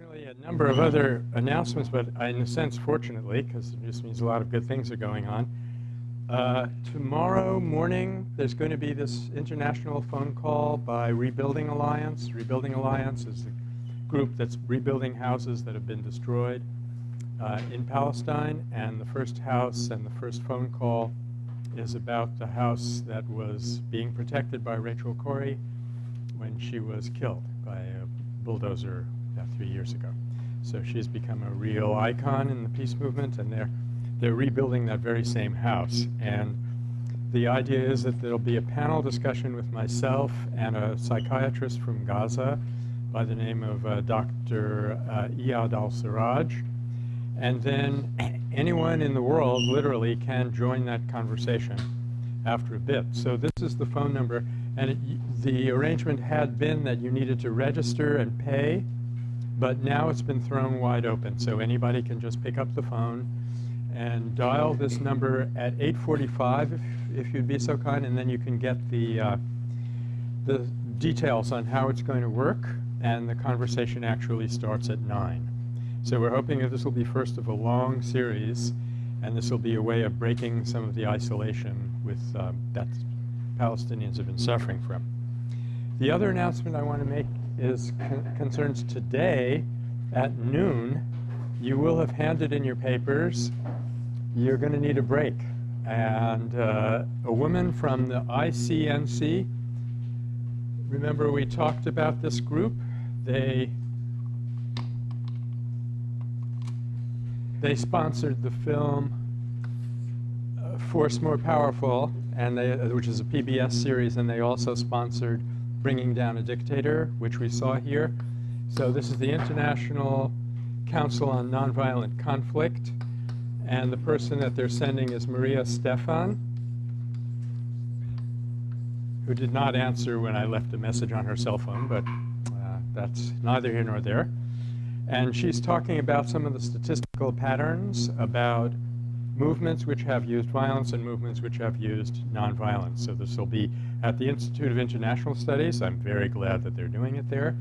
Unfortunately, a number of other announcements, but in a sense, fortunately, because it just means a lot of good things are going on. Uh, tomorrow morning, there's going to be this international phone call by Rebuilding Alliance. Rebuilding Alliance is the group that's rebuilding houses that have been destroyed uh, in Palestine. And the first house and the first phone call is about the house that was being protected by Rachel Corrie when she was killed by a bulldozer three years ago. So she's become a real icon in the peace movement, and they're they're rebuilding that very same house. And the idea is that there'll be a panel discussion with myself and a psychiatrist from Gaza by the name of uh, Dr. Uh, Iyad al-Sarraj. And then anyone in the world literally can join that conversation after a bit. So this is the phone number. And it, the arrangement had been that you needed to register and pay, but now it's been thrown wide open. So anybody can just pick up the phone and dial this number at 845 if, if you'd be so kind, and then you can get the, uh, the details on how it's going to work, and the conversation actually starts at 9. So we're hoping that this will be first of a long series, and this will be a way of breaking some of the isolation with um, that Palestinians have been suffering from. The other announcement I want to make is con concerns today at noon. You will have handed in your papers you're going to need a break. And uh, a woman from the ICNC, remember we talked about this group? They, they sponsored the film uh, Force More Powerful, and they, which is a PBS series, and they also sponsored Bringing Down a Dictator, which we saw here. So this is the International Council on Nonviolent Conflict. And the person that they're sending is Maria Stephan, who did not answer when I left a message on her cell phone, but uh, that's neither here nor there. And she's talking about some of the statistical patterns about movements which have used violence and movements which have used nonviolence. So this will be at the Institute of International Studies. I'm very glad that they're doing it there.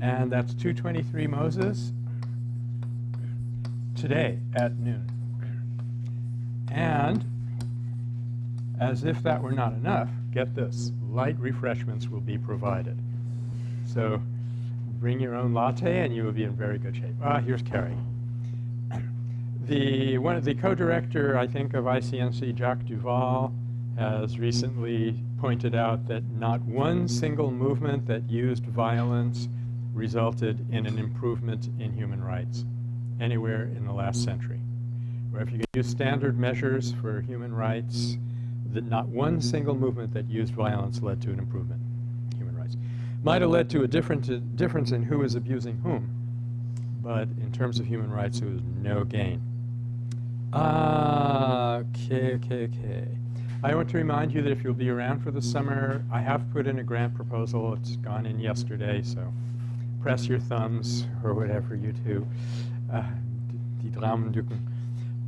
And that's 223 Moses today at noon. And as if that were not enough, get this, light refreshments will be provided. So bring your own latte and you will be in very good shape. Ah, here's Carrie. The, one of the co-director, I think, of ICNC, Jack DuVall, has recently pointed out that not one single movement that used violence resulted in an improvement in human rights anywhere in the last century where if you use standard measures for human rights, that not one single movement that used violence led to an improvement in human rights. Might have led to a different difference in who is abusing whom, but in terms of human rights, there was no gain. Uh, okay, okay, okay. I want to remind you that if you'll be around for the summer, I have put in a grant proposal. It's gone in yesterday, so press your thumbs or whatever you do. Uh, die Daumen drücken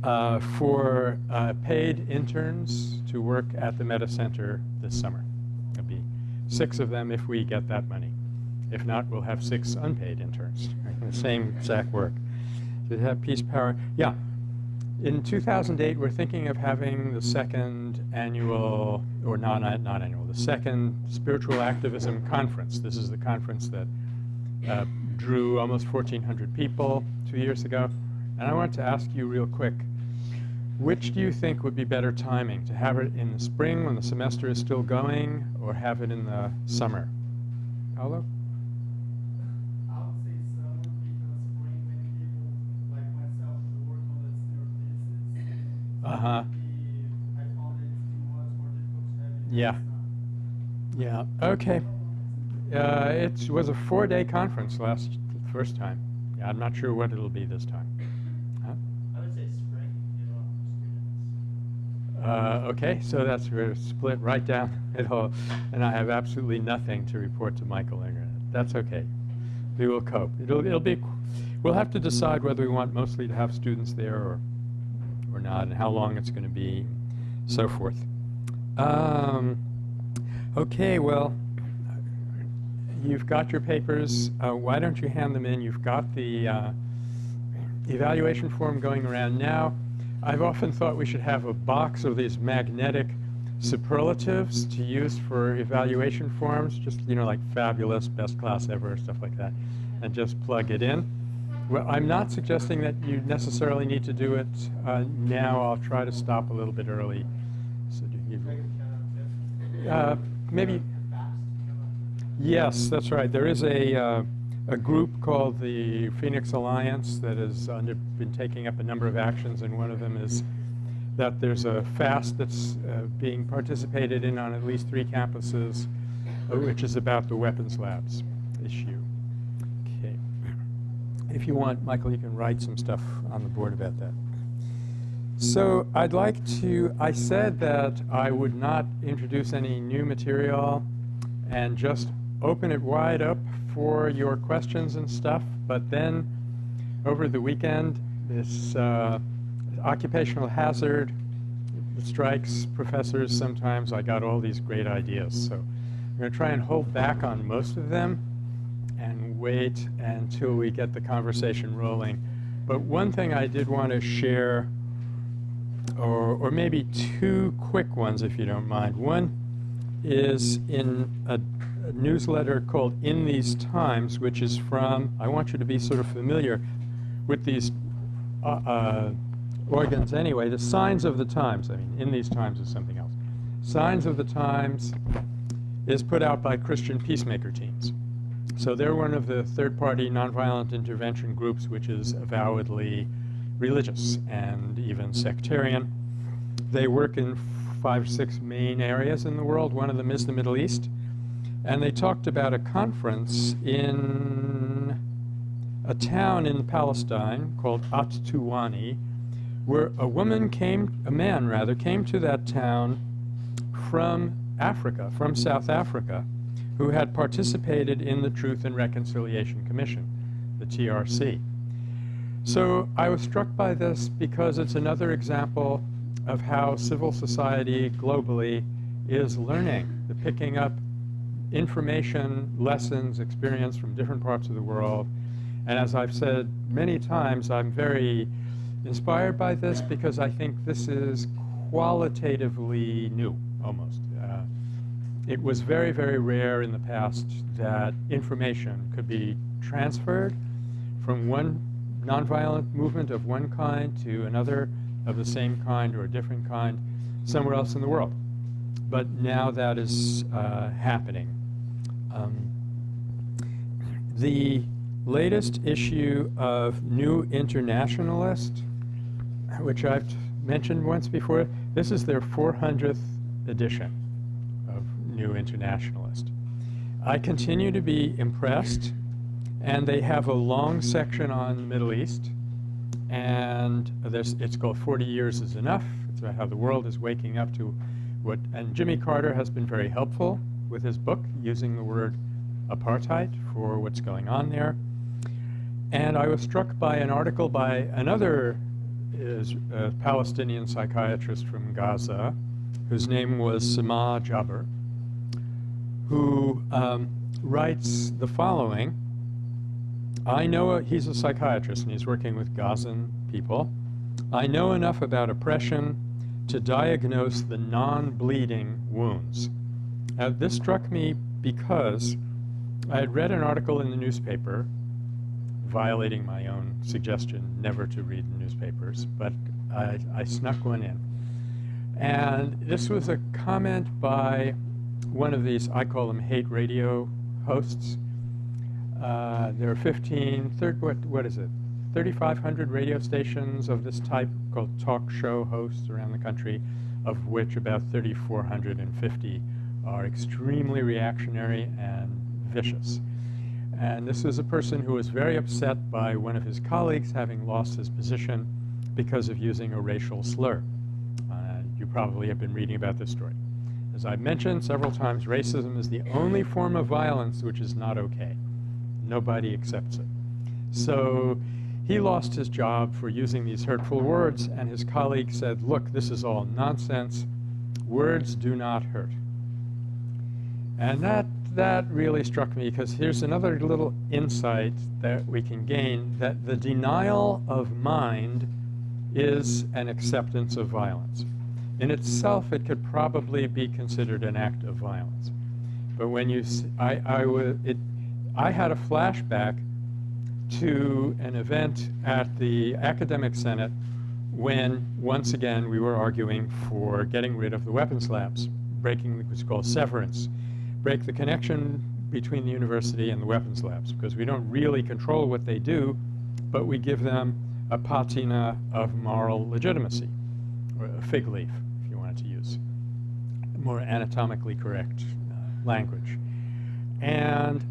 uh, for uh, paid interns to work at the Metta Center this summer. There'll be six of them if we get that money. If not, we'll have six unpaid interns, the same exact work. To have peace power, yeah. In 2008, we're thinking of having the second annual, or not, not annual, the second Spiritual Activism Conference. This is the conference that uh, drew almost 1,400 people two years ago. And I want to ask you real quick, which do you think would be better timing, to have it in the spring when the semester is still going, or have it in the summer? Paolo? Uh-huh. Yeah. Yeah, okay. Uh, it was a four-day conference last first time. Yeah, I'm not sure what it'll be this time. Huh? I would say spring. Uh, okay, so that's we're split right down the middle, and I have absolutely nothing to report to Michael Inger. That's okay. We will cope. It'll, it'll be, we'll have to decide whether we want mostly to have students there or, or not, and how long it's going to be, so forth. Um, okay, well, you've got your papers. Uh, why don't you hand them in? You've got the uh, evaluation form going around now. I've often thought we should have a box of these magnetic superlatives to use for evaluation forms, just, you know, like fabulous, best class ever, stuff like that, and just plug it in. Well, I'm not suggesting that you necessarily need to do it uh, now. I'll try to stop a little bit early. So do you, uh, maybe, yes, that's right. There is a, uh, a group called the Phoenix Alliance that has under, been taking up a number of actions, and one of them is that there's a fast that's uh, being participated in on at least three campuses, uh, which is about the weapons labs issue. If you want, Michael, you can write some stuff on the board about that. So I'd like to, I said that I would not introduce any new material and just open it wide up for your questions and stuff, but then over the weekend, this uh, occupational hazard strikes professors sometimes. I got all these great ideas. So I'm going to try and hold back on most of them wait until we get the conversation rolling. But one thing I did want to share, or, or maybe two quick ones if you don't mind. One is in a, a newsletter called In These Times, which is from, I want you to be sort of familiar with these uh, uh, organs anyway, the Signs of the Times, I mean, in these times is something else. Signs of the Times is put out by Christian peacemaker teams. So they're one of the third-party nonviolent intervention groups which is avowedly religious and even sectarian. They work in five six main areas in the world. One of them is the Middle East. And they talked about a conference in a town in Palestine called At-Tuwani, where a woman came, a man rather, came to that town from Africa, from South Africa, who had participated in the Truth and Reconciliation Commission, the TRC. So I was struck by this because it's another example of how civil society globally is learning, the picking up information, lessons, experience from different parts of the world. And as I've said many times, I'm very inspired by this because I think this is qualitatively new, almost. It was very, very rare in the past that information could be transferred from one nonviolent movement of one kind to another of the same kind or a different kind somewhere else in the world. But now that is uh, happening. Um, the latest issue of New Internationalist which I've mentioned once before, this is their 400th edition New Internationalist. I continue to be impressed, and they have a long section on the Middle East, and it's called 40 Years is Enough. It's about how the world is waking up to what, and Jimmy Carter has been very helpful with his book, using the word apartheid for what's going on there. And I was struck by an article by another is a Palestinian psychiatrist from Gaza whose name was Samah Jabr, who um, writes the following. I know, a, he's a psychiatrist and he's working with Gazan people. I know enough about oppression to diagnose the non-bleeding wounds. Now, this struck me because I had read an article in the newspaper violating my own suggestion never to read newspapers, but I, I snuck one in. And this was a comment by one of these, I call them hate radio hosts. Uh, there are 15, third, what, what is it? 3,500 radio stations of this type called talk show hosts around the country, of which about 3,450 are extremely reactionary and vicious. And this is a person who was very upset by one of his colleagues having lost his position because of using a racial slur. Uh, you probably have been reading about this story. As I've mentioned several times, racism is the only form of violence which is not okay. Nobody accepts it. So he lost his job for using these hurtful words, and his colleague said, look, this is all nonsense. Words do not hurt. And that that really struck me because here's another little insight that we can gain that the denial of mind is an acceptance of violence. In itself, it could probably be considered an act of violence. But when you, I, I, it, I had a flashback to an event at the Academic Senate when, once again, we were arguing for getting rid of the weapons labs, breaking what's called severance, break the connection between the university and the weapons labs, because we don't really control what they do, but we give them a patina of moral legitimacy, or a fig leaf, to use more anatomically correct uh, language. And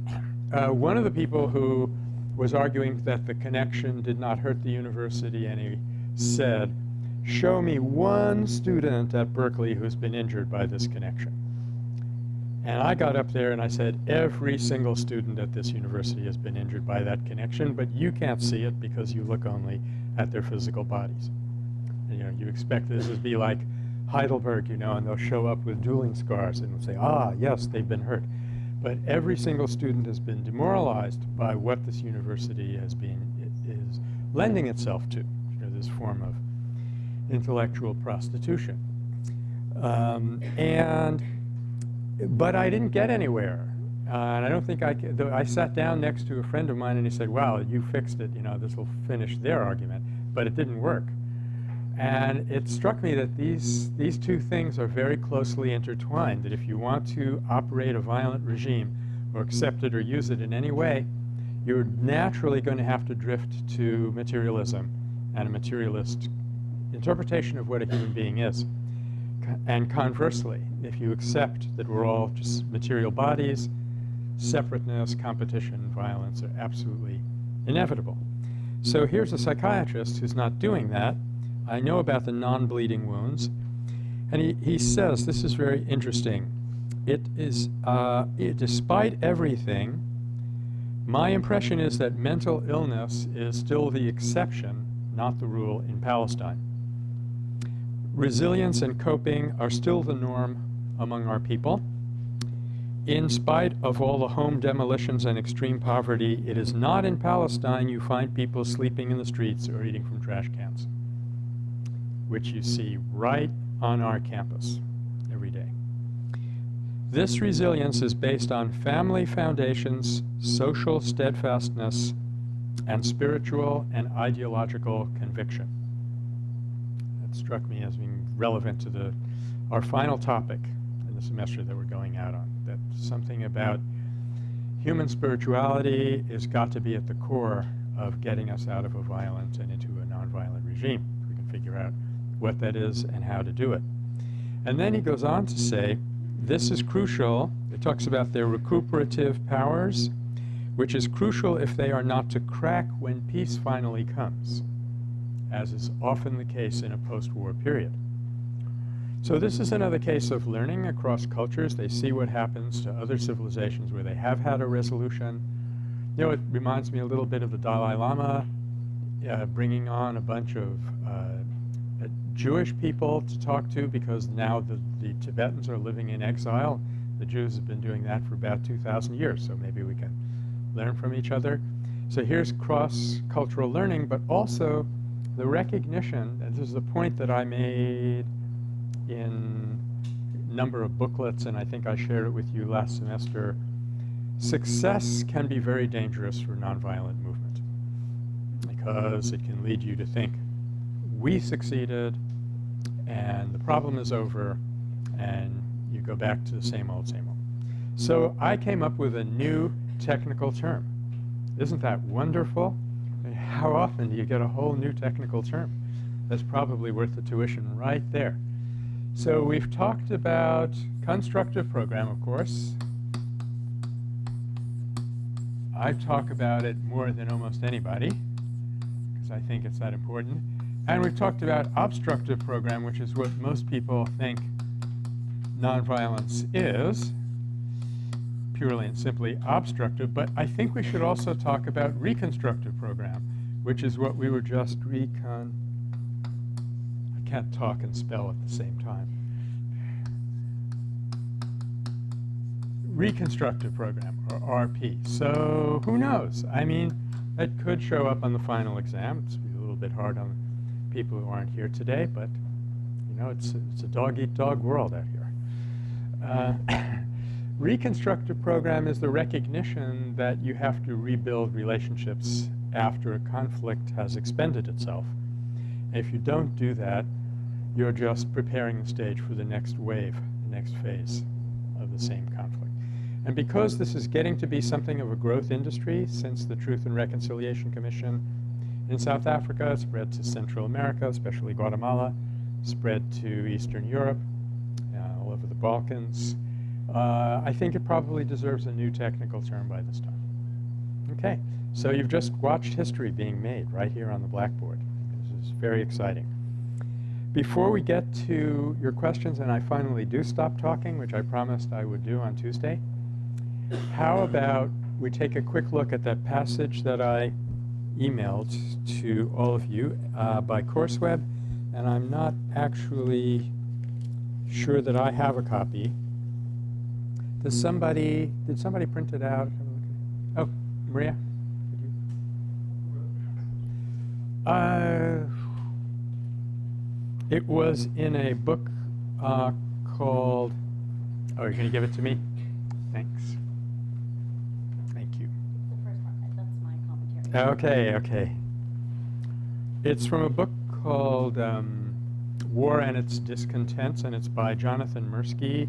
uh, one of the people who was arguing that the connection did not hurt the university, he said, show me one student at Berkeley who's been injured by this connection. And I got up there and I said, every single student at this university has been injured by that connection, but you can't see it because you look only at their physical bodies. And, you know, you expect this to be like Heidelberg, you know, and they'll show up with dueling scars and say, ah, yes, they've been hurt. But every single student has been demoralized by what this university has been, is lending itself to, you know, this form of intellectual prostitution. Um, and but I didn't get anywhere. Uh, and I don't think I, I sat down next to a friend of mine and he said, well, you fixed it, you know, this will finish their argument. But it didn't work. And it struck me that these, these two things are very closely intertwined, that if you want to operate a violent regime or accept it or use it in any way, you're naturally going to have to drift to materialism and a materialist interpretation of what a human being is. And conversely, if you accept that we're all just material bodies, separateness, competition, violence are absolutely inevitable. So here's a psychiatrist who's not doing that. I know about the non-bleeding wounds. And he, he says, this is very interesting. It is, uh, it, despite everything, my impression is that mental illness is still the exception, not the rule in Palestine resilience and coping are still the norm among our people. In spite of all the home demolitions and extreme poverty, it is not in Palestine you find people sleeping in the streets or eating from trash cans, which you see right on our campus every day. This resilience is based on family foundations, social steadfastness, and spiritual and ideological conviction That struck me as being relevant to the, our final topic in the semester that we're going out on, that something about human spirituality has got to be at the core of getting us out of a violent and into a nonviolent regime. If We can figure out what that is and how to do it. And then he goes on to say, this is crucial. It talks about their recuperative powers, which is crucial if they are not to crack when peace finally comes as is often the case in a post-war period. So this is another case of learning across cultures. They see what happens to other civilizations where they have had a resolution. You know, it reminds me a little bit of the Dalai Lama uh, bringing on a bunch of uh, Jewish people to talk to because now the, the Tibetans are living in exile. The Jews have been doing that for about 2,000 years, so maybe we can learn from each other. So here's cross-cultural learning, but also the recognition, and this is the point that I made in a number of booklets, and I think I shared it with you last semester, success can be very dangerous for nonviolent movement because it can lead you to think, we succeeded, and the problem is over, and you go back to the same old, same old. So I came up with a new technical term. Isn't that wonderful? how often do you get a whole new technical term? That's probably worth the tuition right there. So we've talked about constructive program, of course. I talk about it more than almost anybody because I think it's that important. And we've talked about obstructive program, which is what most people think nonviolence is, purely and simply obstructive. But I think we should also talk about reconstructive program, which is what we were just recon. I can't talk and spell at the same time. reconstructive program, or RP. So who knows? I mean, that could show up on the final exam. It's a little bit hard on people who aren't here today, but you know, it's, it's a dog-eat-dog world out here. Uh, reconstructive program is the recognition that you have to rebuild relationships after a conflict has expended itself. If you don't do that, you're just preparing the stage for the next wave, the next phase of the same conflict. And because this is getting to be something of a growth industry since the Truth and Reconciliation Commission in South Africa spread to Central America, especially Guatemala, spread to Eastern Europe, uh, all over the Balkans, uh, I think it probably deserves a new technical term by this time. Okay, so you've just watched history being made right here on the blackboard. This is very exciting. Before we get to your questions and I finally do stop talking, which I promised I would do on Tuesday, how about we take a quick look at that passage that I emailed to all of you uh, by CourseWeb, and I'm not actually sure that I have a copy. Does somebody, did somebody print it out? Oh, Maria? Uh, it was in a book uh, called, oh, you're going to give it to me? Thanks. Thank you. Okay, okay. It's from a book called um, War and Its Discontents, and it's by Jonathan Mirsky,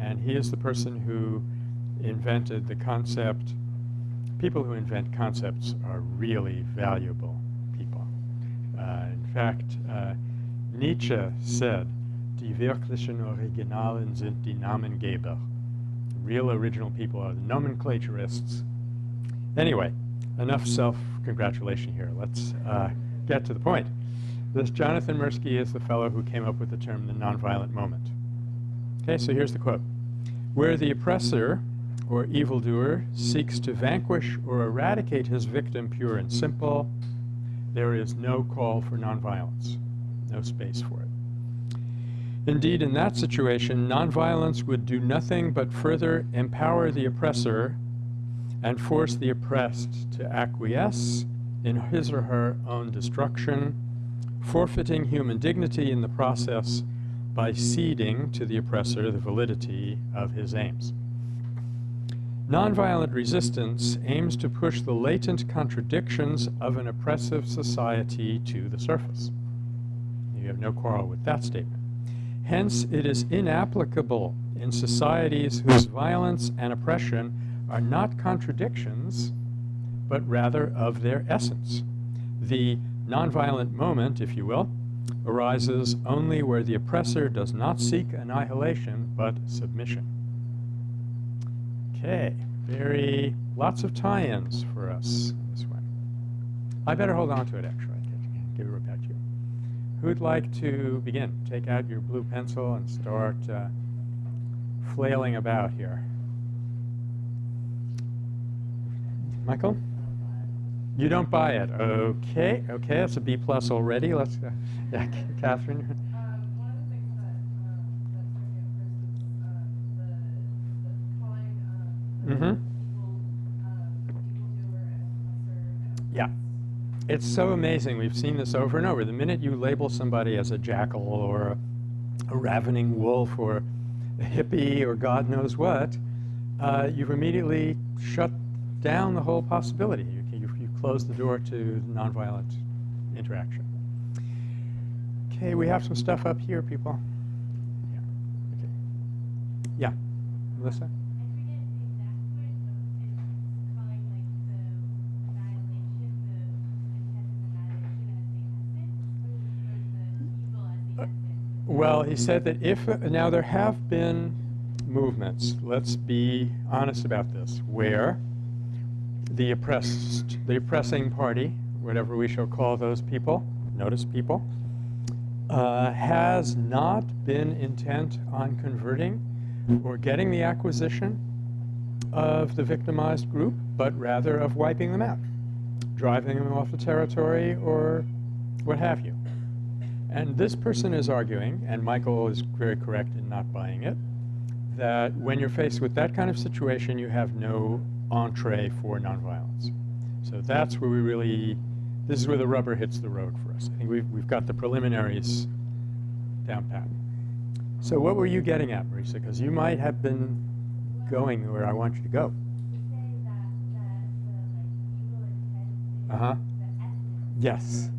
and he is the person who invented the concept. People who invent concepts are really valuable people. Uh, in fact, uh, Nietzsche said, Die wirklichen Originalen sind die Namengeber. Real original people are the nomenclaturists. Anyway, enough self-congratulation here. Let's uh, get to the point. This Jonathan Mirsky is the fellow who came up with the term the nonviolent moment. Okay, so here's the quote. Where the oppressor or evildoer seeks to vanquish or eradicate his victim pure and simple, there is no call for nonviolence, no space for it. Indeed, in that situation, nonviolence would do nothing but further empower the oppressor and force the oppressed to acquiesce in his or her own destruction, forfeiting human dignity in the process by ceding to the oppressor the validity of his aims. Nonviolent resistance aims to push the latent contradictions of an oppressive society to the surface. You have no quarrel with that statement. Hence, it is inapplicable in societies whose violence and oppression are not contradictions, but rather of their essence. The nonviolent moment, if you will, arises only where the oppressor does not seek annihilation, but submission. Okay, very, lots of tie-ins for us this way. I better hold on to it, actually. Give it right back to you. Who'd like to begin? Take out your blue pencil and start uh, flailing about here. Michael? You don't buy it. Okay, okay, that's a B plus already. Let's, uh, yeah, Catherine. Mm-hmm. Yeah. It's so amazing. We've seen this over and over. The minute you label somebody as a jackal or a, a ravening wolf or a hippie or God knows what, uh, you've immediately shut down the whole possibility. You, you, you close the door to nonviolent interaction. Okay, we have some stuff up here, people. Yeah. Okay. Yeah. Melissa? Well, he said that if, uh, now there have been movements, let's be honest about this, where the oppressed, the oppressing party, whatever we shall call those people, notice people, uh, has not been intent on converting or getting the acquisition of the victimized group, but rather of wiping them out, driving them off the territory or what have you. And this person is arguing, and Michael is very correct in not buying it, that when you're faced with that kind of situation, you have no entree for nonviolence. So that's where we really, this is where the rubber hits the road for us. I think we've, we've got the preliminaries down pat. So what were you getting at, Marisa? Because you might have been going where I want you to go. Uh-huh. Yes.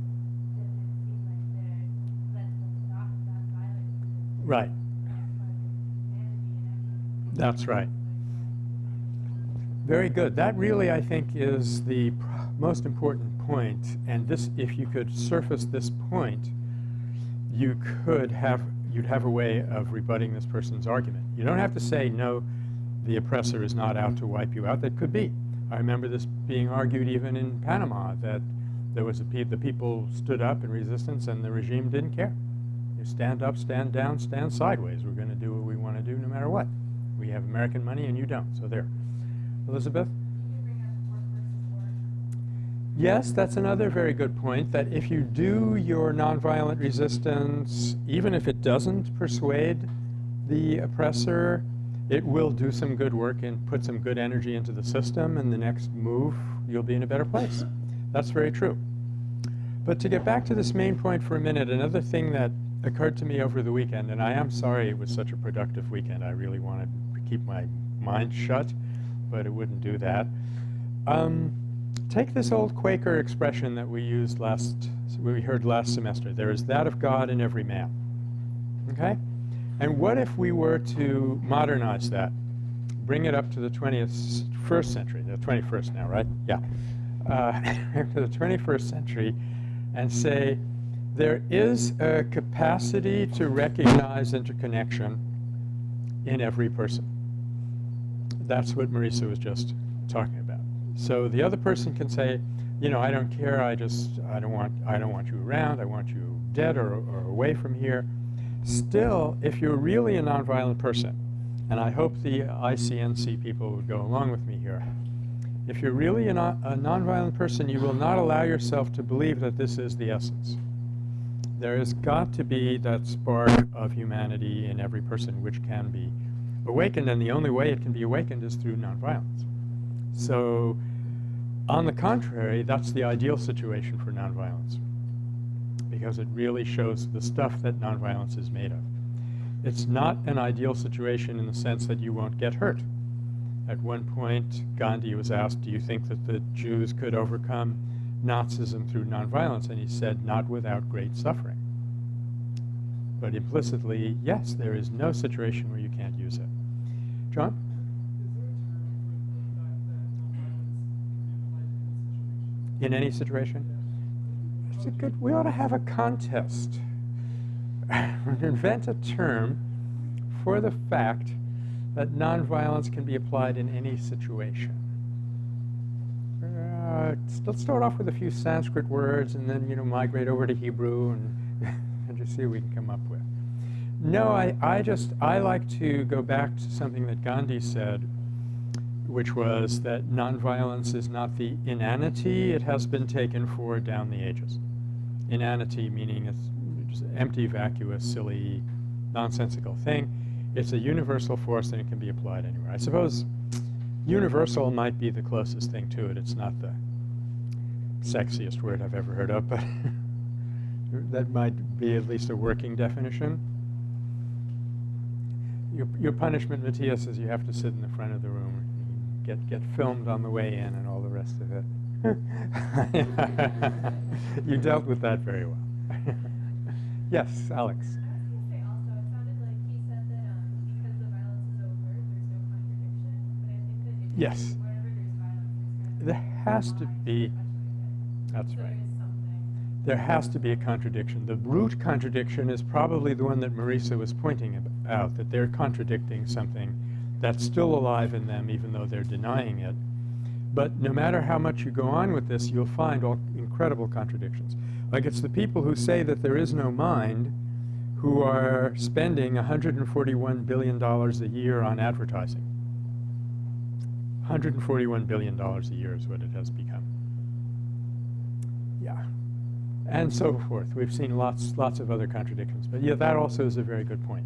Right. That's right. Very good. That really, I think, is the most important point. And this, if you could surface this point, you could have, you'd have a way of rebutting this person's argument. You don't have to say, no, the oppressor is not out to wipe you out. That could be. I remember this being argued even in Panama, that there was a pe the people stood up in resistance and the regime didn't care. You stand up, stand down, stand sideways. We're going to do what we want to do no matter what. We have American money and you don't, so there. Elizabeth? Yes, that's another very good point, that if you do your nonviolent resistance, even if it doesn't persuade the oppressor, it will do some good work and put some good energy into the system, and the next move, you'll be in a better place. That's very true. But to get back to this main point for a minute, another thing that occurred to me over the weekend, and I am sorry it was such a productive weekend. I really wanted to keep my mind shut, but it wouldn't do that. Um, take this old Quaker expression that we used last, we heard last semester. There is that of God in every man. Okay? And what if we were to modernize that, bring it up to the 20th, first century, the 21st now, right? Yeah. Uh, to the 21st century and say, there is a capacity to recognize interconnection in every person. That's what Marisa was just talking about. So the other person can say, you know, I don't care, I just, I don't want, I don't want you around, I want you dead or, or away from here. Still, if you're really a nonviolent person, and I hope the ICNC people would go along with me here, if you're really a, non a nonviolent person, you will not allow yourself to believe that this is the essence. There has got to be that spark of humanity in every person which can be awakened, and the only way it can be awakened is through nonviolence. So, on the contrary, that's the ideal situation for nonviolence because it really shows the stuff that nonviolence is made of. It's not an ideal situation in the sense that you won't get hurt. At one point, Gandhi was asked, do you think that the Jews could overcome Nazism through nonviolence? And he said, not without great suffering. But implicitly, yes, there is no situation where you can't use it. John? In any situation? It's a good, we ought to have a contest. Invent a term for the fact that nonviolence can be applied in any situation. Uh, let's start off with a few Sanskrit words and then, you know, migrate over to Hebrew and, and just see what we can come up with. No, I, I just, I like to go back to something that Gandhi said, which was that nonviolence is not the inanity it has been taken for down the ages. Inanity meaning it's just empty, vacuous, silly, nonsensical thing. It's a universal force and it can be applied anywhere. I suppose universal might be the closest thing to it. It's not the sexiest word I've ever heard of, but that might be at least a working definition. Your, your punishment, Matthias, is you have to sit in the front of the room, get, get filmed on the way in and all the rest of it. you dealt with that very well. yes, Alex. Yes. There has to be, that's right. There has to be a contradiction. The root contradiction is probably the one that Marisa was pointing out, that they're contradicting something that's still alive in them even though they're denying it. But no matter how much you go on with this, you'll find all incredible contradictions. Like it's the people who say that there is no mind who are spending $141 billion a year on advertising. $141 billion a year is what it has become. Yeah. And so forth. We've seen lots, lots of other contradictions. But yeah, that also is a very good point.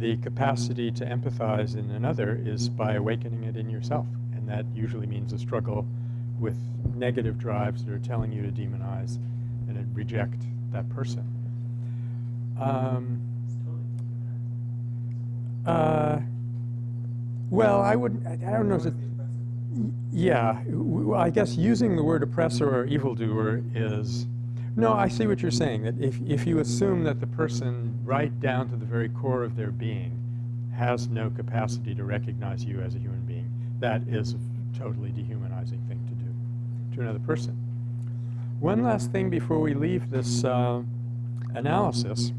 the capacity to empathize in another is by awakening it in yourself, and that usually means a struggle with negative drives that are telling you to demonize and reject that person. Um, uh, well, I would. I I don't know. If Yeah, I guess using the word oppressor or evildoer is, no, I see what you're saying, that if, if you assume that the person right down to the very core of their being has no capacity to recognize you as a human being, that is a totally dehumanizing thing to do to another person. One last thing before we leave this uh, analysis,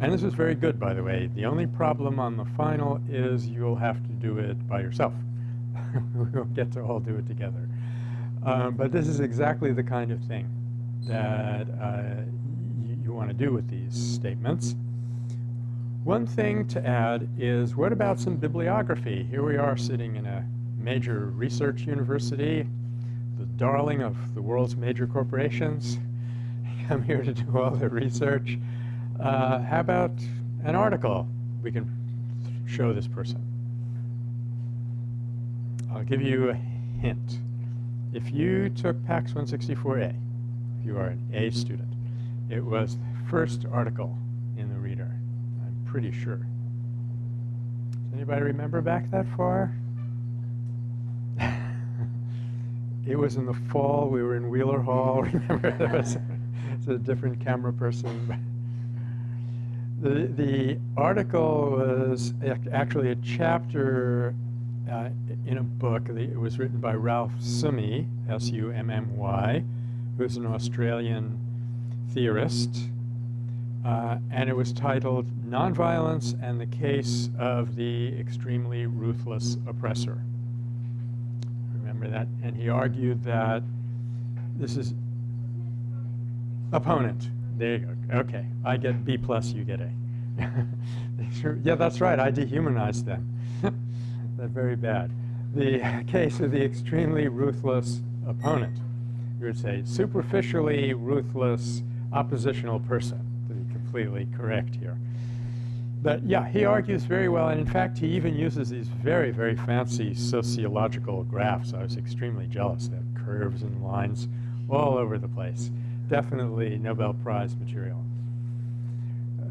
and this is very good, by the way. The only problem on the final is you'll have to do it by yourself. we won't get to all do it together. Um, but this is exactly the kind of thing that uh, y- you want to do with these statements. One thing to add is what about some bibliography? Here we are sitting in a major research university, the darling of the world's major corporations. I'm here to do all the research. Uh, how about an article we can show this person? I'll give you a hint. If you took PACS 164A, if you are an A student, it was the first article in the reader. I'm pretty sure. Does anybody remember back that far? it was in the fall. We were in Wheeler Hall. Remember, there was a different camera person. The, the article was actually a chapter uh, in a book. It was written by Ralph Summy, S-U-M-M-Y, who's an Australian theorist. Uh, and it was titled Nonviolence and the Case of the Extremely Ruthless Oppressor. Remember that? And he argued that this is opponent. There you go. Okay, I get B plus, you get A. yeah, that's right. I dehumanized them. That's very bad. The case of the extremely ruthless opponent. You would say superficially ruthless oppositional person, to be completely correct here. But yeah, he argues very well, and in fact, he even uses these very, very fancy sociological graphs. I was extremely jealous. They have curves and lines all over the place. Definitely Nobel Prize material.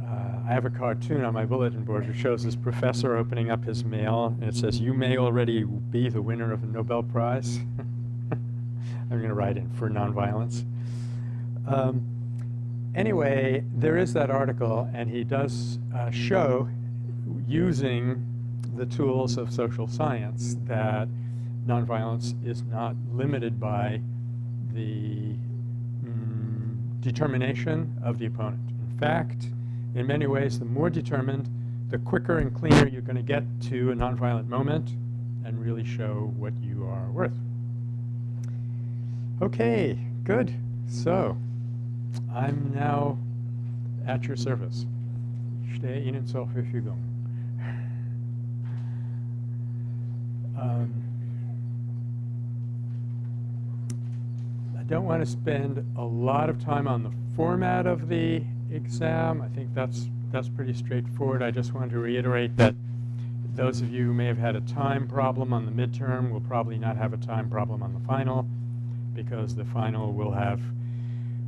Uh, I have a cartoon on my bulletin board which shows this professor opening up his mail, and it says, "You may already be the winner of a Nobel Prize." I'm going to write in for nonviolence. Um, anyway, there is that article, and he does uh, show, using the tools of social science, that nonviolence is not limited by the mm, determination of the opponent. In fact, in many ways, the more determined, the quicker and cleaner you're going to get to a nonviolent moment and really show what you are worth. Okay, good. So, I'm now at your service. Um, I don't want to spend a lot of time on the format of the exam. I think that's that's pretty straightforward. I just want to reiterate that those of you who may have had a time problem on the midterm will probably not have a time problem on the final because the final will have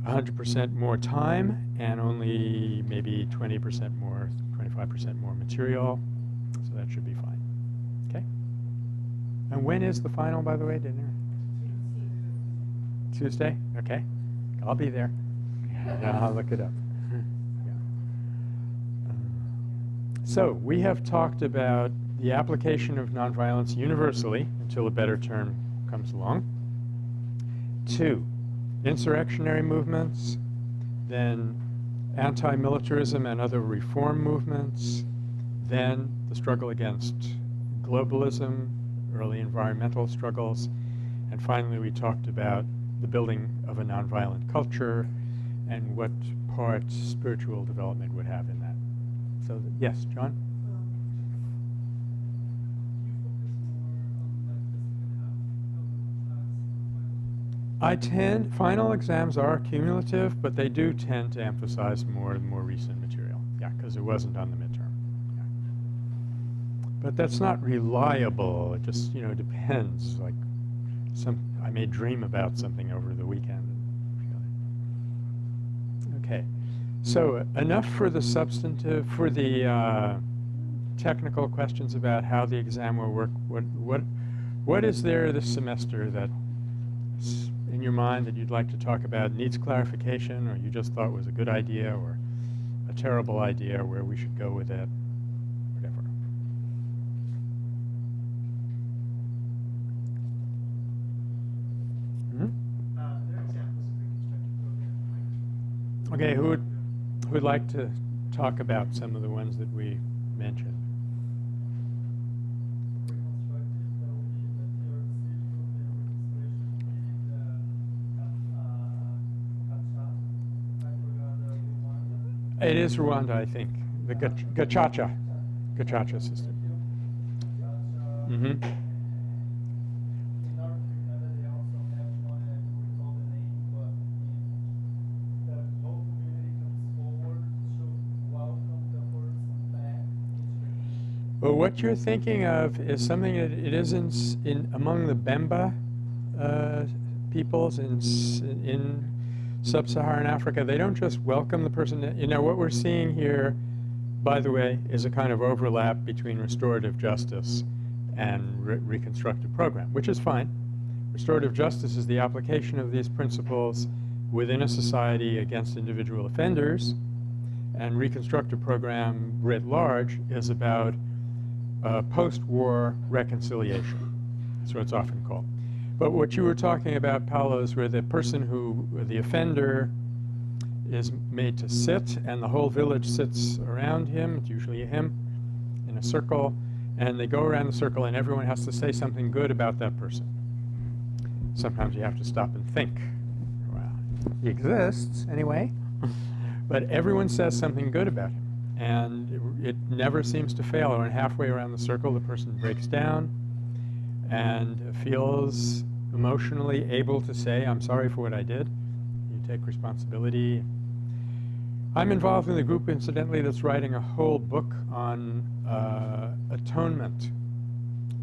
100% more time and only maybe 20% more, 25% more material. So that should be fine. Okay? And when is the final, by the way, dinner? Tuesday? Okay. I'll be there. Yeah, I'll look it up. Yeah. So we have talked about the application of nonviolence universally until a better term comes along. Two, insurrectionary movements, then anti-militarism and other reform movements, then the struggle against globalism, early environmental struggles, and finally we talked about the building of a nonviolent culture and what part spiritual development would have in that. So, yes, John? I tend, final exams are cumulative, but they do tend to emphasize more and more recent material. Yeah, because it wasn't on the midterm. Yeah. But that's not reliable. It just, you know, depends. Like, some, I may dream about something over the weekend. Okay, so enough for the substantive, for the uh, technical questions about how the exam will work. What, what, what is there this semester that in your mind that you'd like to talk about needs clarification or you just thought was a good idea or a terrible idea where we should go with it, whatever. Hmm? Uh, there are examples of reconstructed programs. Okay, who would, who would like to talk about some of the ones that we mentioned? It is Rwanda, I think, the Gacaca, Gacaca system. Back into Well, what you're thinking of is something that it is in, s- in among the Bemba uh, peoples in, in sub-Saharan Africa. They don't just welcome the person. You know, what we're seeing here, by the way, is a kind of overlap between restorative justice and re- reconstructive program, which is fine. Restorative justice is the application of these principles within a society against individual offenders, and reconstructive program writ large is about uh, post-war reconciliation. That's what it's often called. But what you were talking about, Paolo, is where the person who, the offender, is made to sit, and the whole village sits around him, it's usually him, in a circle, and they go around the circle, and everyone has to say something good about that person. Sometimes you have to stop and think. Well, he exists, anyway. but everyone says something good about him. And it, it never seems to fail. When halfway around the circle, the person breaks down and feels emotionally able to say, I'm sorry for what I did. You take responsibility. I'm involved in the group, incidentally, that's writing a whole book on uh, atonement.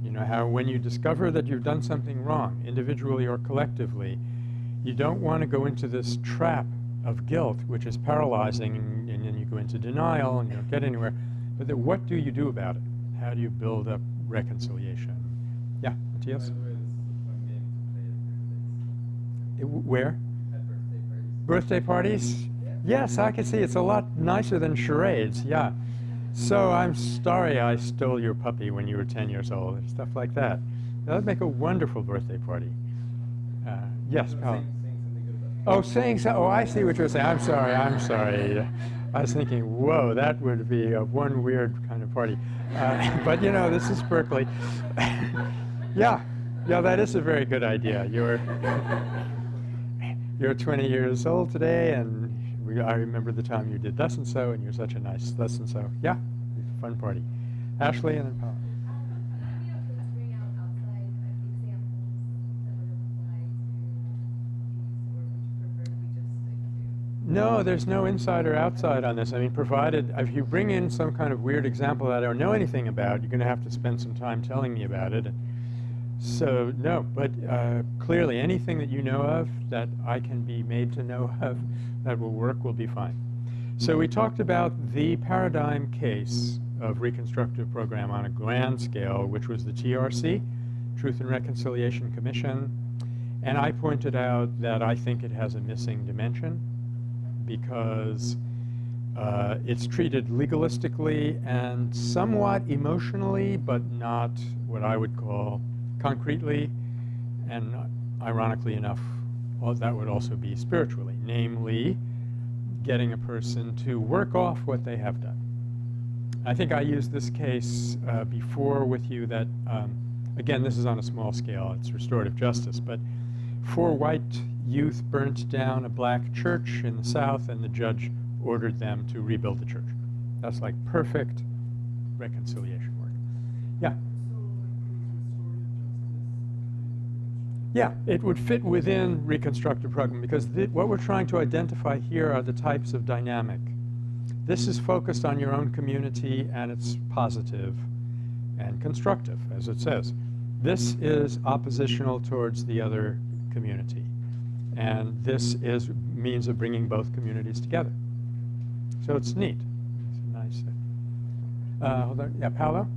You know, how when you discover that you've done something wrong, individually or collectively, you don't want to go into this trap of guilt, which is paralyzing, and, and then you go into denial and you don't get anywhere. But then what do you do about it? How do you build up reconciliation? Yeah, Matthias? Where? at birthday parties. Birthday parties? Yes, I can see. It's a lot nicer than charades, yeah. So I'm sorry I stole your puppy when you were 10 years old, and stuff like that. That would make a wonderful birthday party. Uh, yes, Paul. saying, saying something good about Oh, saying so. Oh, I see what you're saying. I'm sorry. I'm sorry. I was thinking, whoa, that would be a one weird kind of party. Uh, but you know, this is Berkeley. yeah, yeah, that is a very good idea. You're you're 20 years old today, and we, I remember the time you did thus and so, and you're such a nice thus and so. Yeah, fun party. Ashley and then Paul. You know, please bring out outside examples that would apply to these, or would you prefer that we just stick to? No, there's no inside or outside on this. I mean, provided if you bring in some kind of weird example that I don't know anything about, you're going to have to spend some time telling me about it. So no, but uh, clearly anything that you know of that I can be made to know of that will work will be fine. So we talked about the paradigm case of reconstructive program on a grand scale, which was the TRC, Truth and Reconciliation Commission, and I pointed out that I think it has a missing dimension because uh, it's treated legalistically and somewhat emotionally, but not what I would call concretely, and ironically enough, well, that would also be spiritually, namely getting a person to work off what they have done. I think I used this case uh, before with you that, um, again, this is on a small scale, it's restorative justice, but four white youth burnt down a black church in the South, and the judge ordered them to rebuild the church. That's like perfect reconciliation work. Yeah. Yeah, it would fit within reconstructive program because what we're trying to identify here are the types of dynamic. This is focused on your own community and it's positive and constructive, as it says. This is oppositional towards the other community. And this is means of bringing both communities together. So it's neat. It's nice. Uh, hold on. Yeah, Paolo?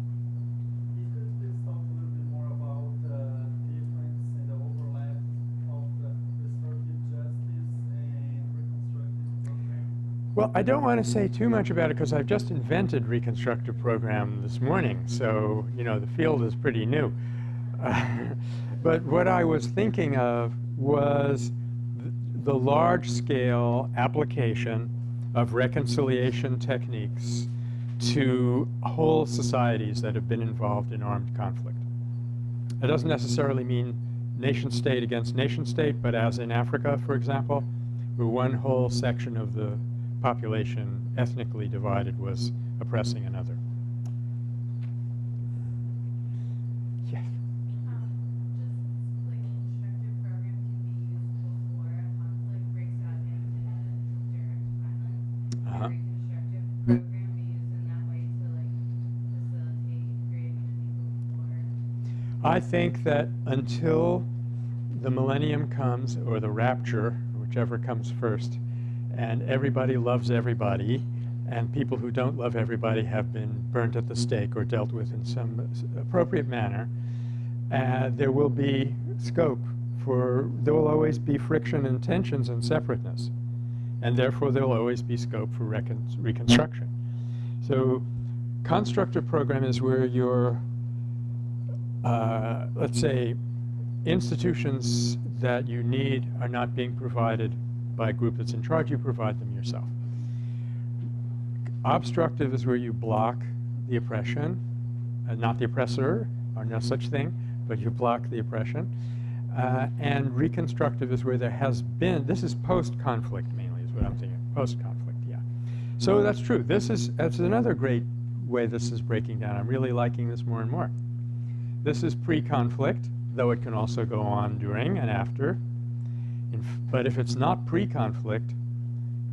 Well, I don't want to say too much about it because I've just invented reconstructive program this morning, so you know the field is pretty new. but what I was thinking of was th the large-scale application of reconciliation techniques to whole societies that have been involved in armed conflict. It doesn't necessarily mean nation state against nation state, but as in Africa, for example, where one whole section of the population ethnically divided was oppressing another. Yes. Um, just like constructive program can be used before a conflict breaks out into direct violence. Uh-huh. Can reconstructive program be used in that way to like facilitate creating a war? I think that until the millennium comes, or the rapture, whichever comes first, and everybody loves everybody, and people who don't love everybody have been burnt at the stake or dealt with in some appropriate manner, uh, there will be scope for, there will always be friction and tensions and separateness. And therefore, there will always be scope for recon reconstruction. So constructive program is where you're uh, let's say, institutions that you need are not being provided by a group that's in charge, you provide them yourself. Obstructive is where you block the oppression, uh, not the oppressor, or no such thing, but you block the oppression. Uh, and reconstructive is where there has been, this is post-conflict mainly, is what I'm thinking, post-conflict, yeah. So that's true. This is, that's another great way this is breaking down. I'm really liking this more and more. This is pre-conflict, though it can also go on during and after. But if it's not pre-conflict,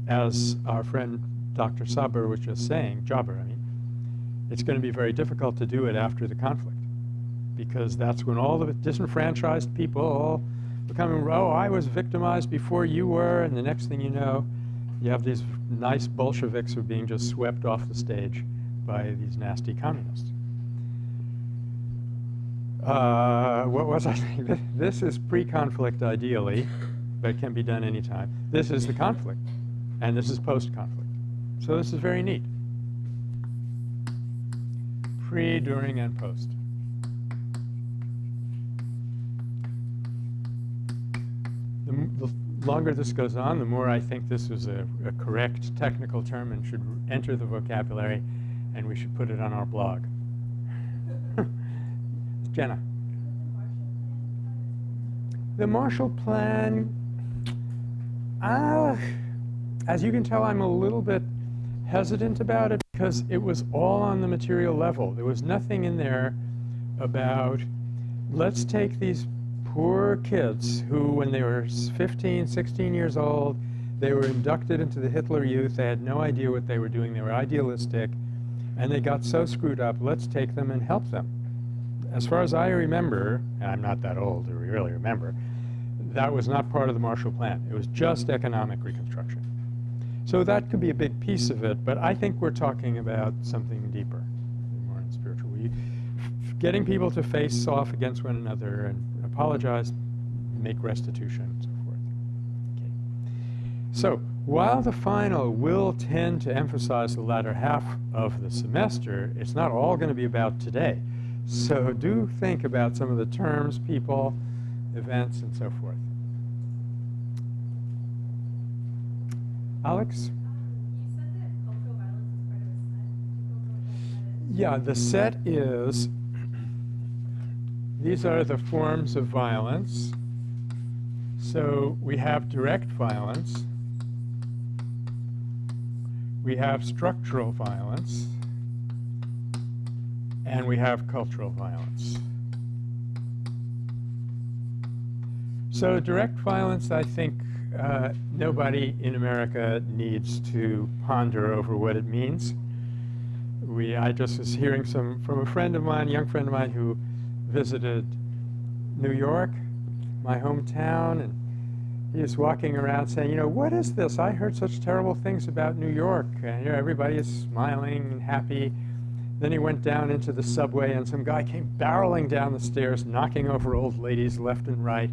as our friend Dr. Saber was just saying, Jabber, I mean, it's going to be very difficult to do it after the conflict because that's when all the disenfranchised people all become, oh, I was victimized before you were, and the next thing you know, you have these nice Bolsheviks who are being just swept off the stage by these nasty communists. Uh, what was I saying? This is pre-conflict ideally, but can be done anytime. This is the conflict, and this is post-conflict. So this is very neat. Pre, during, and post. The, m- the longer this goes on, the more I think this is a, a correct technical term and should enter the vocabulary, and we should put it on our blog. Jenna. The Marshall Plan, uh, as you can tell, I'm a little bit hesitant about it because it was all on the material level. There was nothing in there about, let's take these poor kids who, when they were 15, 16 years old, they were inducted into the Hitler Youth. They had no idea what they were doing. They were idealistic, and they got so screwed up. Let's take them and help them as far as I remember, and I'm not that old to really remember, that was not part of the Marshall Plan. It was just economic reconstruction. So that could be a big piece of it, but I think we're talking about something deeper, more spiritual. We, getting people to face off against one another and apologize, make restitution, and so forth. Okay. So while the final will tend to emphasize the latter half of the semester, it's not all going to be about today. So do think about some of the terms, people, events, and so forth. Alex? Um, you said that cultural violence is part of a set. People know what that set is. Yeah, the set is, these are the forms of violence. So we have direct violence. We have structural violence. And we have cultural violence. So direct violence, I think uh, nobody in America needs to ponder over what it means. We, I just was hearing some from a friend of mine, a young friend of mine who visited New York, my hometown, and he was walking around saying, you know, what is this? I heard such terrible things about New York. And you know, everybody is smiling and happy. Then he went down into the subway, and some guy came barreling down the stairs, knocking over old ladies left and right.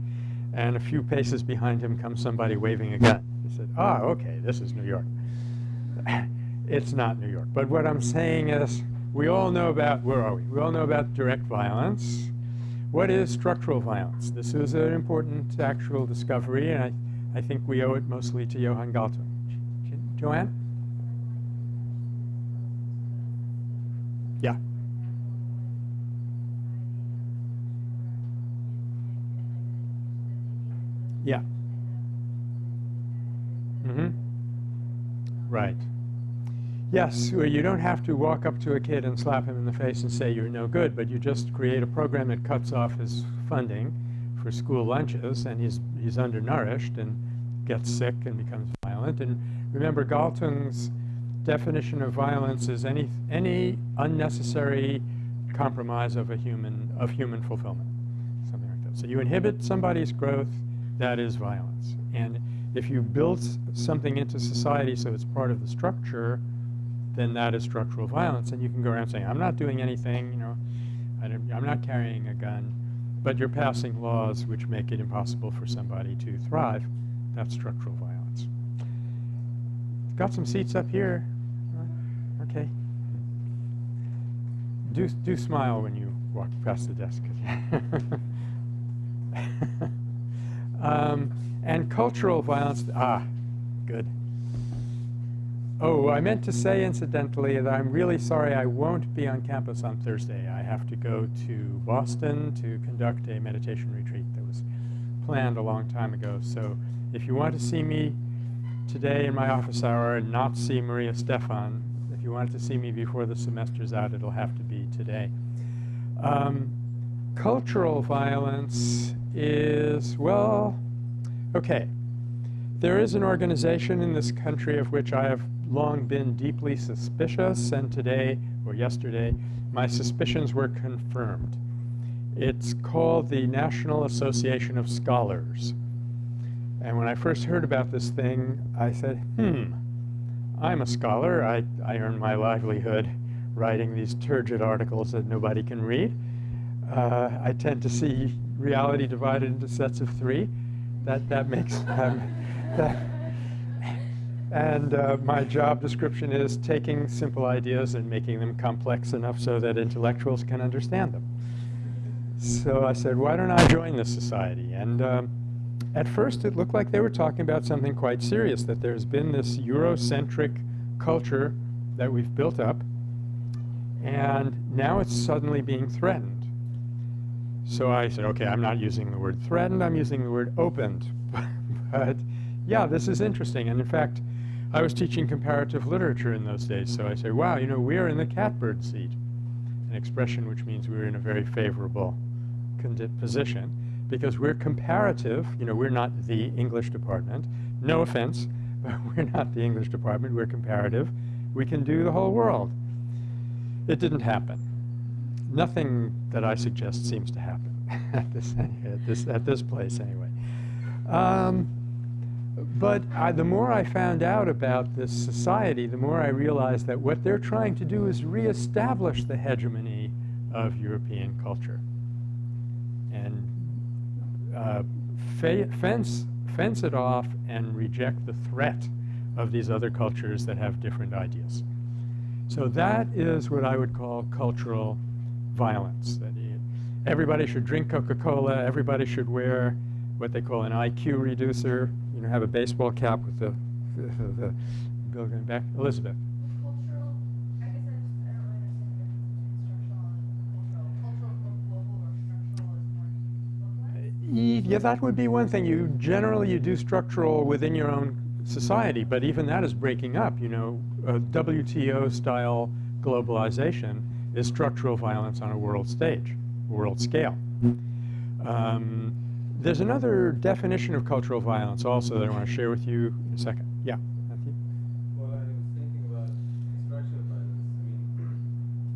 And a few paces behind him comes somebody waving a gun. He said, ah, okay, this is New York. it's not New York. But what I'm saying is, we all know about, where are we? We all know about direct violence. What is structural violence? This is an important actual discovery, and I, I think we owe it mostly to Johan Galtung. Jo- Joanne? Yeah. Yeah. Mm-hmm. Right. Yes, well, you don't have to walk up to a kid and slap him in the face and say you're no good, but you just create a program that cuts off his funding for school lunches, and he's, he's undernourished and gets sick and becomes violent. And remember, Galtung's definition of violence is any, any unnecessary compromise of a human, of human fulfillment, something like that. So you inhibit somebody's growth, that is violence. And if you build something into society so it's part of the structure, then that is structural violence. And you can go around saying, I'm not doing anything, you know, I I'm not carrying a gun, but you're passing laws which make it impossible for somebody to thrive. That's structural violence. Got some seats up here. Okay. Do, do smile when you walk past the desk. um, and cultural violence, ah, good. Oh, I meant to say incidentally that I'm really sorry I won't be on campus on Thursday. I have to go to Boston to conduct a meditation retreat that was planned a long time ago. So if you want to see me today in my office hour and not see Maria Stephan, if you wanted to see me before the semester's out, it'll have to be today. Um, cultural violence is, well, okay. There is an organization in this country of which I have long been deeply suspicious, and today, or yesterday, my suspicions were confirmed. It's called the National Association of Scholars. And when I first heard about this thing, I said, hmm, I'm a scholar. I, I earn my livelihood writing these turgid articles that nobody can read. Uh, I tend to see reality divided into sets of three. That, that makes, um, that, and uh, my job description is taking simple ideas and making them complex enough so that intellectuals can understand them. So I said, why don't I join this society? And um, at first it looked like they were talking about something quite serious, that there's been this Eurocentric culture that we've built up, and now it's suddenly being threatened. So I said, okay, I'm not using the word threatened, I'm using the word opened. but yeah, this is interesting. And in fact, I was teaching comparative literature in those days, so I say, wow, you know, we're in the catbird seat, an expression which means we're in a very favorable position because we're comparative, you know, we're not the English department. No offense, but we're not the English department, we're comparative. We can do the whole world. It didn't happen. Nothing that I suggest seems to happen at this, at this, at this place anyway. Um, but I, the more I found out about this society, the more I realized that what they're trying to do is reestablish the hegemony of European culture and uh, fence, fence it off and reject the threat of these other cultures that have different ideas. So that is what I would call cultural violence. That everybody should drink Coca-Cola, everybody should wear what they call an IQ reducer, you know, have a baseball cap with the, the, the bill going back. Elizabeth. Cultural, I guess I just, I don't really understand the difference between structural and cultural. Cultural is more global or structural is more localized? Yeah, that would be one thing. You generally you do structural within your own society, but even that is breaking up. You know, uh, WTO style globalization is structural violence on a world stage, world scale. Um, there's another definition of cultural violence also that I want to share with you in a second. Yeah, Matthew? Well, I was thinking about structural violence. I mean,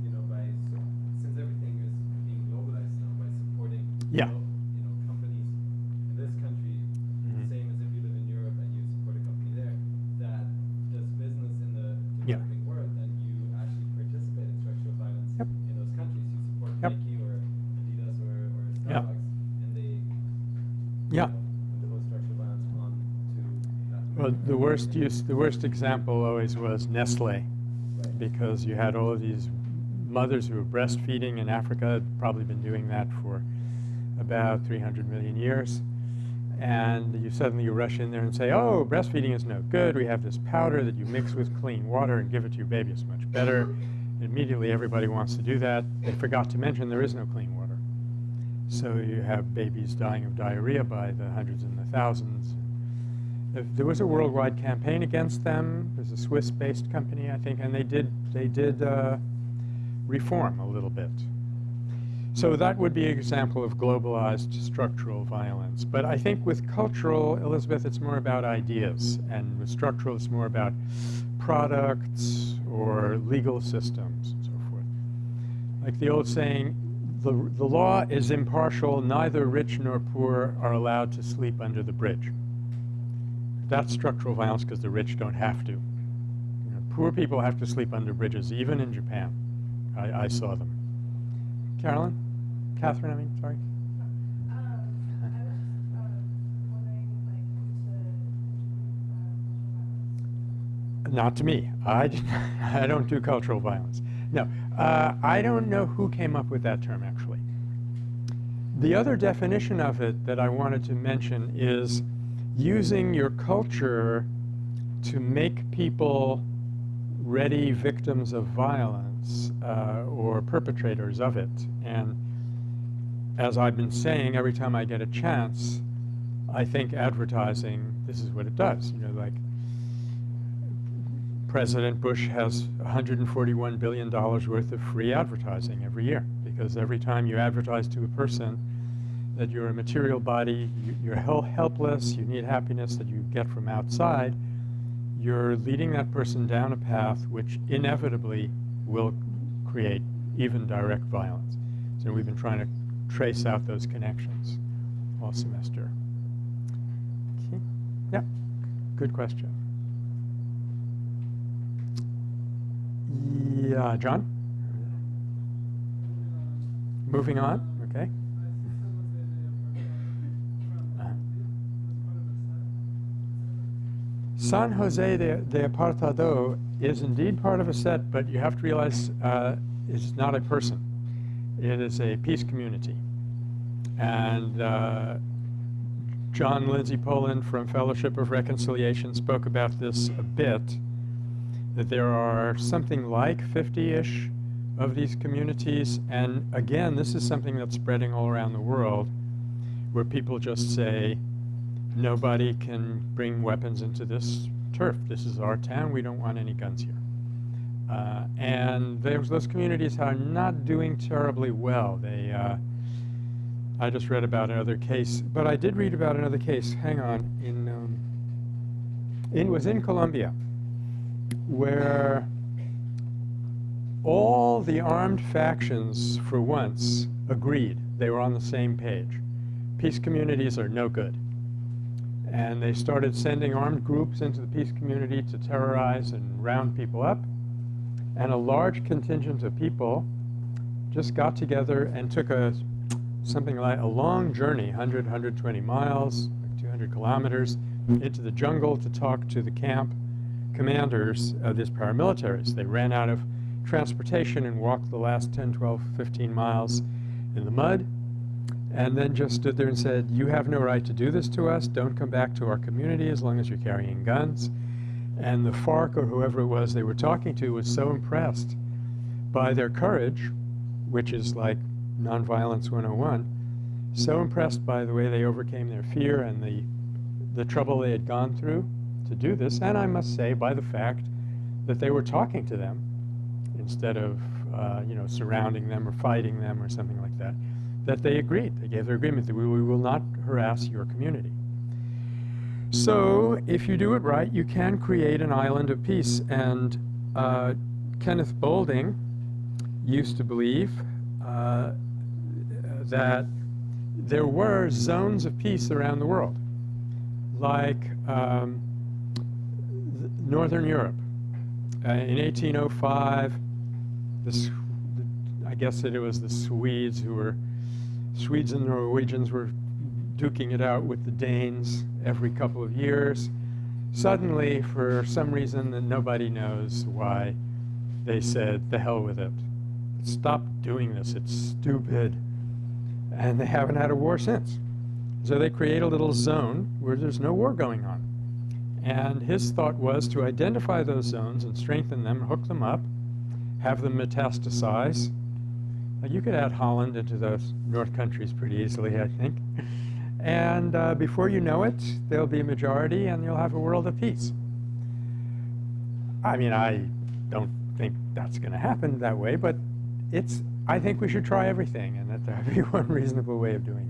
you know, by su- since everything is being globalized now, by supporting Yeah. glo- you know companies in this country, Mhm. the same as if you live in Europe and you support a company there that does business in the Yeah. developing world, and you actually participate in structural violence Yep. in those countries. You support Yep. Nike or Adidas or, or Yeah. Starbucks, and they Yeah. impose structural violence on to that. Well, market. the worst use, the worst example always was Nestle, because you had all of these mothers who were breastfeeding in Africa, had probably been doing that for about 300 million years. And you suddenly you rush in there and say, oh, breastfeeding is no good. We have this powder that you mix with clean water and give it to your baby. It's much better. Immediately everybody wants to do that. They forgot to mention there is no clean water. So you have babies dying of diarrhea by the hundreds and the thousands. There was a worldwide campaign against them. There's a Swiss-based company, I think, and they did they did uh, reform a little bit. So that would be an example of globalized structural violence. But I think with cultural, Elizabeth, it's more about ideas, and with structural, it's more about products or legal systems and so forth. Like the old saying, the, the law is impartial, neither rich nor poor are allowed to sleep under the bridge. That's structural violence because the rich don't have to. You know, poor people have to sleep under bridges, even in Japan. I, I saw them. Carolyn? Catherine, I mean, sorry. Not to me. I, I don't do cultural violence. No, uh, I don't know who came up with that term, actually. The other definition of it that I wanted to mention is using your culture to make people ready victims of violence uh, or perpetrators of it. And as I've been saying, every time I get a chance, I think advertising, this is what it does. You know, like President Bush has $141 billion worth of free advertising every year because every time you advertise to a person that you're a material body, you, you're helpless, you need happiness that you get from outside, you're leading that person down a path which inevitably will create even direct violence. So we've been trying to trace out those connections all semester. Okay. Yeah, good question. Yeah, John? Moving on, okay. San Jose de, de Apartado is indeed part of a set, but you have to realize uh, it's not a person. It is a peace community. And uh, John Lindsay Poland from Fellowship of Reconciliation spoke about this a bit, that there are something like 50-ish of these communities. And again, this is something that's spreading all around the world, where people just say, nobody can bring weapons into this turf. This is our town. We don't want any guns here. Uh, and those, those communities are not doing terribly well. They, uh, I just read about another case, but I did read about another case. Hang on, in, um, it was in Colombia, where all the armed factions, for once, agreed. They were on the same page. Peace communities are no good. And they started sending armed groups into the peace community to terrorize and round people up. And a large contingent of people just got together and took a something like a long journey, 100, 120 miles, 200 kilometers, into the jungle to talk to the camp commanders of these paramilitaries. They ran out of transportation and walked the last 10, 12, 15 miles in the mud, and then just stood there and said, you have no right to do this to us. Don't come back to our community as long as you're carrying guns. And the FARC or whoever it was they were talking to was so impressed by their courage, which is like nonviolence 101, so impressed by the way they overcame their fear and the, the trouble they had gone through to do this, and I must say by the fact that they were talking to them instead of, uh, you know, surrounding them or fighting them or something like that, that they agreed. They gave their agreement that we, we will not harass your community. So if you do it right, you can create an island of peace. And uh, Kenneth Boulding used to believe uh, that there were zones of peace around the world, like um, Northern Europe. Uh, in 1805, the, I guess it was the Swedes who were, Swedes and Norwegians were duking it out with the Danes every couple of years. Suddenly, for some reason that nobody knows why, they said, the hell with it. Stop doing this, it's stupid. And they haven't had a war since. So they create a little zone where there's no war going on. And his thought was to identify those zones and strengthen them, hook them up, have them metastasize. You could add Holland into those North countries pretty easily, I think. And uh, before you know it, there'll be a majority and you'll have a world of peace. I mean, I don't think that's going to happen that way, but it's, I think we should try everything and that there be one reasonable way of doing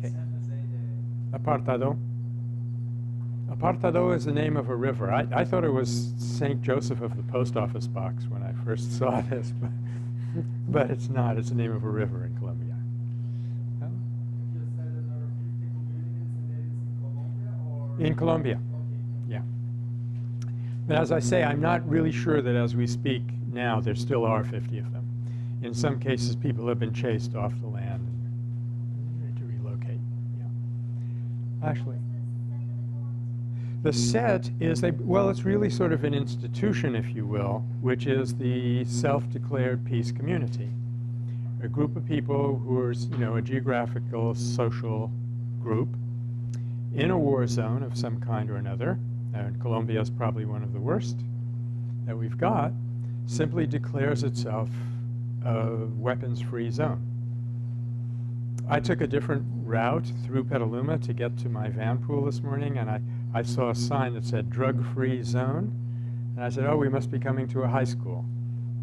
it. Okay. Apartado. Apartado is the name of a river. I, I thought it was St. Joseph of the post office box when I first saw this, but, but it's not. It's the name of a river in Colombia. You said there are 50 communities and it is in Colombia yeah. But as I say, I'm not really sure that as we speak now, there still are 50 of them. In some cases, people have been chased off the land and to relocate. Yeah. Ashley. The set is a, well, it's really sort of an institution, if you will, which is the self-declared peace community. A group of people who are, you know, a geographical, social group in a war zone of some kind or another, and Colombia is probably one of the worst that we've got, simply declares itself a weapons-free zone. I took a different route through Petaluma to get to my van pool this morning, and I, I saw a sign that said drug-free zone. And I said, oh, we must be coming to a high school.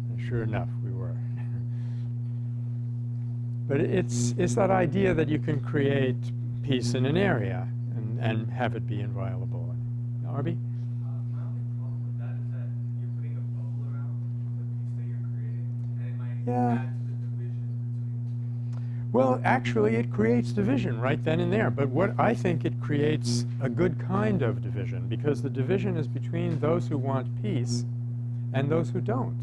And sure enough, we were. but it's, it's that idea that you can create peace in an area and, and have it be inviolable. Arby? Uh, my only problem with that is that you're putting a bubble around the piece that you're creating, and it might Yeah. Well, actually, it creates division right then and there. But what I think it creates a good kind of division because the division is between those who want peace and those who don't.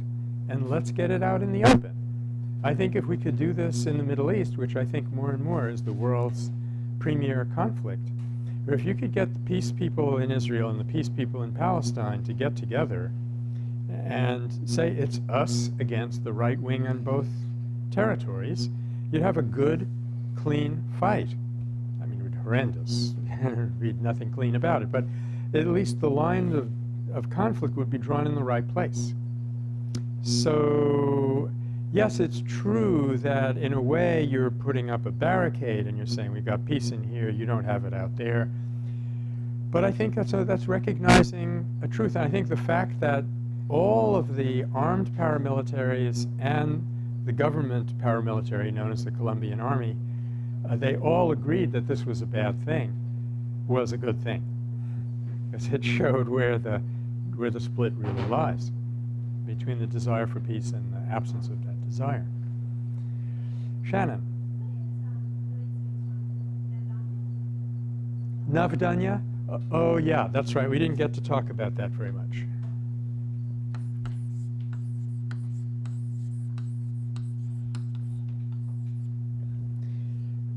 And let's get it out in the open. I think if we could do this in the Middle East, which I think more and more is the world's premier conflict, or if you could get the peace people in Israel and the peace people in Palestine to get together and say it's us against the right wing on both territories, you'd have a good, clean fight. I mean, it would be horrendous. Be nothing clean about it. But at least the line of, of conflict would be drawn in the right place. So, yes, it's true that in a way you're putting up a barricade and you're saying, we've got peace in here, you don't have it out there. But I think that's, a, that's recognizing a truth. And I think the fact that all of the armed paramilitaries and the government paramilitary, known as the Colombian Army, uh, they all agreed that this was a bad thing, was a good thing. Because it showed where the, where the split really lies between the desire for peace and the absence of that desire. Shannon. Navdanya? Uh, oh, yeah, that's right. We didn't get to talk about that very much.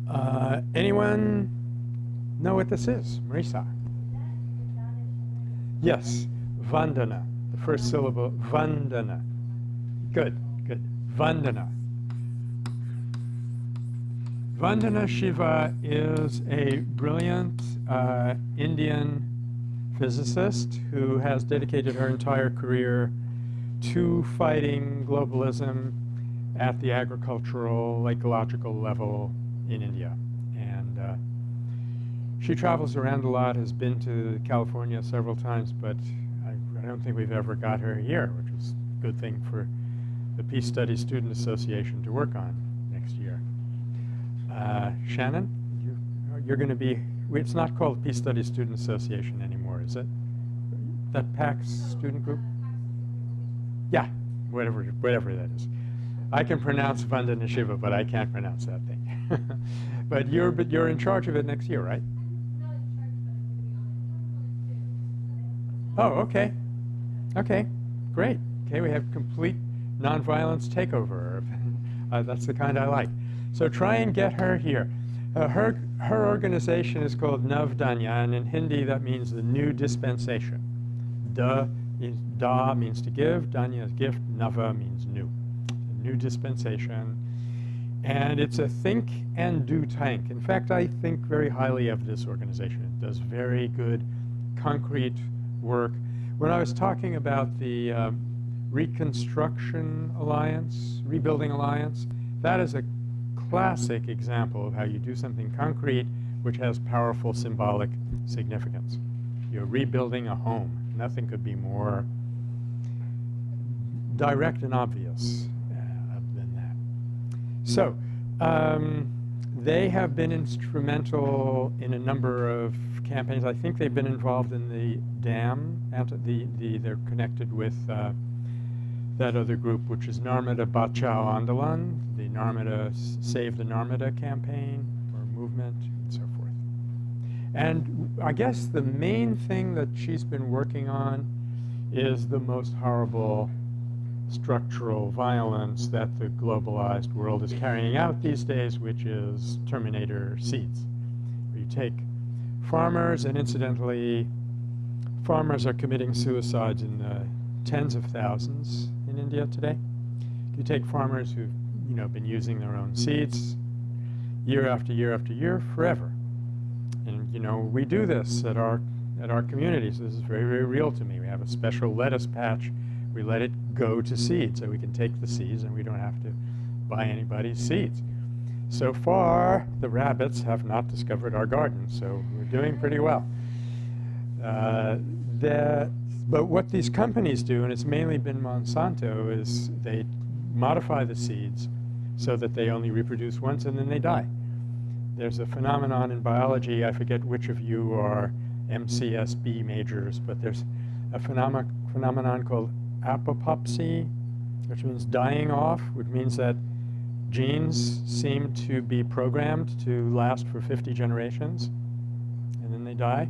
Uh, anyone know what this is? Marisa? Yes, Vandana. The first syllable, Vandana. Good, good. Vandana. Vandana Shiva is a brilliant uh, Indian physicist who has dedicated her entire career to fighting globalism at the agricultural, ecological level in India. And uh, she travels around a lot, has been to California several times, but I, I don't think we've ever got her here, which is a good thing for the Peace Studies Student Association to work on next year. Uh, Shannon, you, you're going to be, it's not called Peace Studies Student Association anymore, is it? That PACS student group? Yeah, whatever, whatever that is. I can pronounce Vandana Shiva, but I can't pronounce that thing. but you're, but you're in charge of it next year, right? I'm not in charge, but I'm going to be on it. Oh, okay. Okay, great. Okay, we have complete nonviolence takeover. uh, that's the kind I like. So try and get her here. Uh, her, her organization is called Navdanya, and in Hindi that means the new dispensation. Da means, da means to give, Danya is gift, Nava means new. New dispensation. And it's a think and do tank. In fact, I think very highly of this organization. It does very good, concrete work. When I was talking about the um, Reconstruction Alliance, Rebuilding Alliance, that is a classic example of how you do something concrete which has powerful symbolic significance. You're rebuilding a home. Nothing could be more direct and obvious uh. So, um, they have been instrumental in a number of campaigns. I think they've been involved in the dam. The, the, they're connected with uh, that other group, which is Narmada Bachao Andolan, the Narmada Save the Narmada campaign or movement, and so forth. And I guess the main thing that she's been working on is the most horrible structural violence that the globalized world is carrying out these days, which is Terminator seeds. You take farmers, and incidentally, farmers are committing suicides in the tens of thousands in India today. You take farmers who've you know, been using their own seeds year after year after year forever. And you know, we do this at our at our communities. This is very, very real to me. We have a special lettuce patch. We let it go to seed, so we can take the seeds and we don't have to buy anybody's seeds. So far, the rabbits have not discovered our garden, so we're doing pretty well. Uh, the, but what these companies do, and it's mainly been Monsanto, is they modify the seeds so that they only reproduce once and then they die. There's a phenomenon in biology, I forget which of you are MCSB majors, but there's a phenom phenomenon called apoptopsy, which means dying off, which means that genes seem to be programmed to last for 50 generations, and then they die,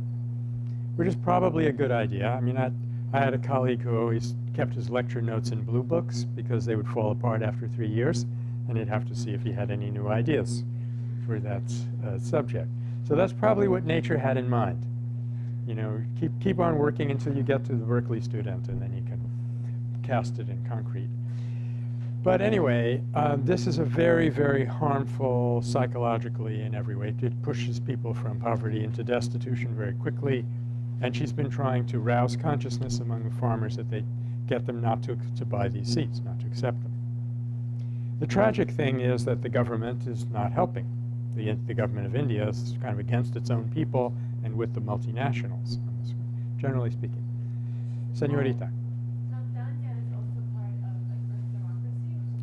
which is probably a good idea. I mean, I, I had a colleague who always kept his lecture notes in blue books because they would fall apart after three years, and he'd have to see if he had any new ideas for that uh, subject. So that's probably what nature had in mind. You know, keep, keep on working until you get to the Berkeley student, and then you can cast it in concrete. But anyway, um, this is a very, very harmful psychologically in every way. It pushes people from poverty into destitution very quickly. And she's been trying to rouse consciousness among the farmers that they get them not to, to buy these seeds, not to accept them. The tragic thing is that the government is not helping. The, the government of India is kind of against its own people and with the multinationals, generally speaking. Senorita.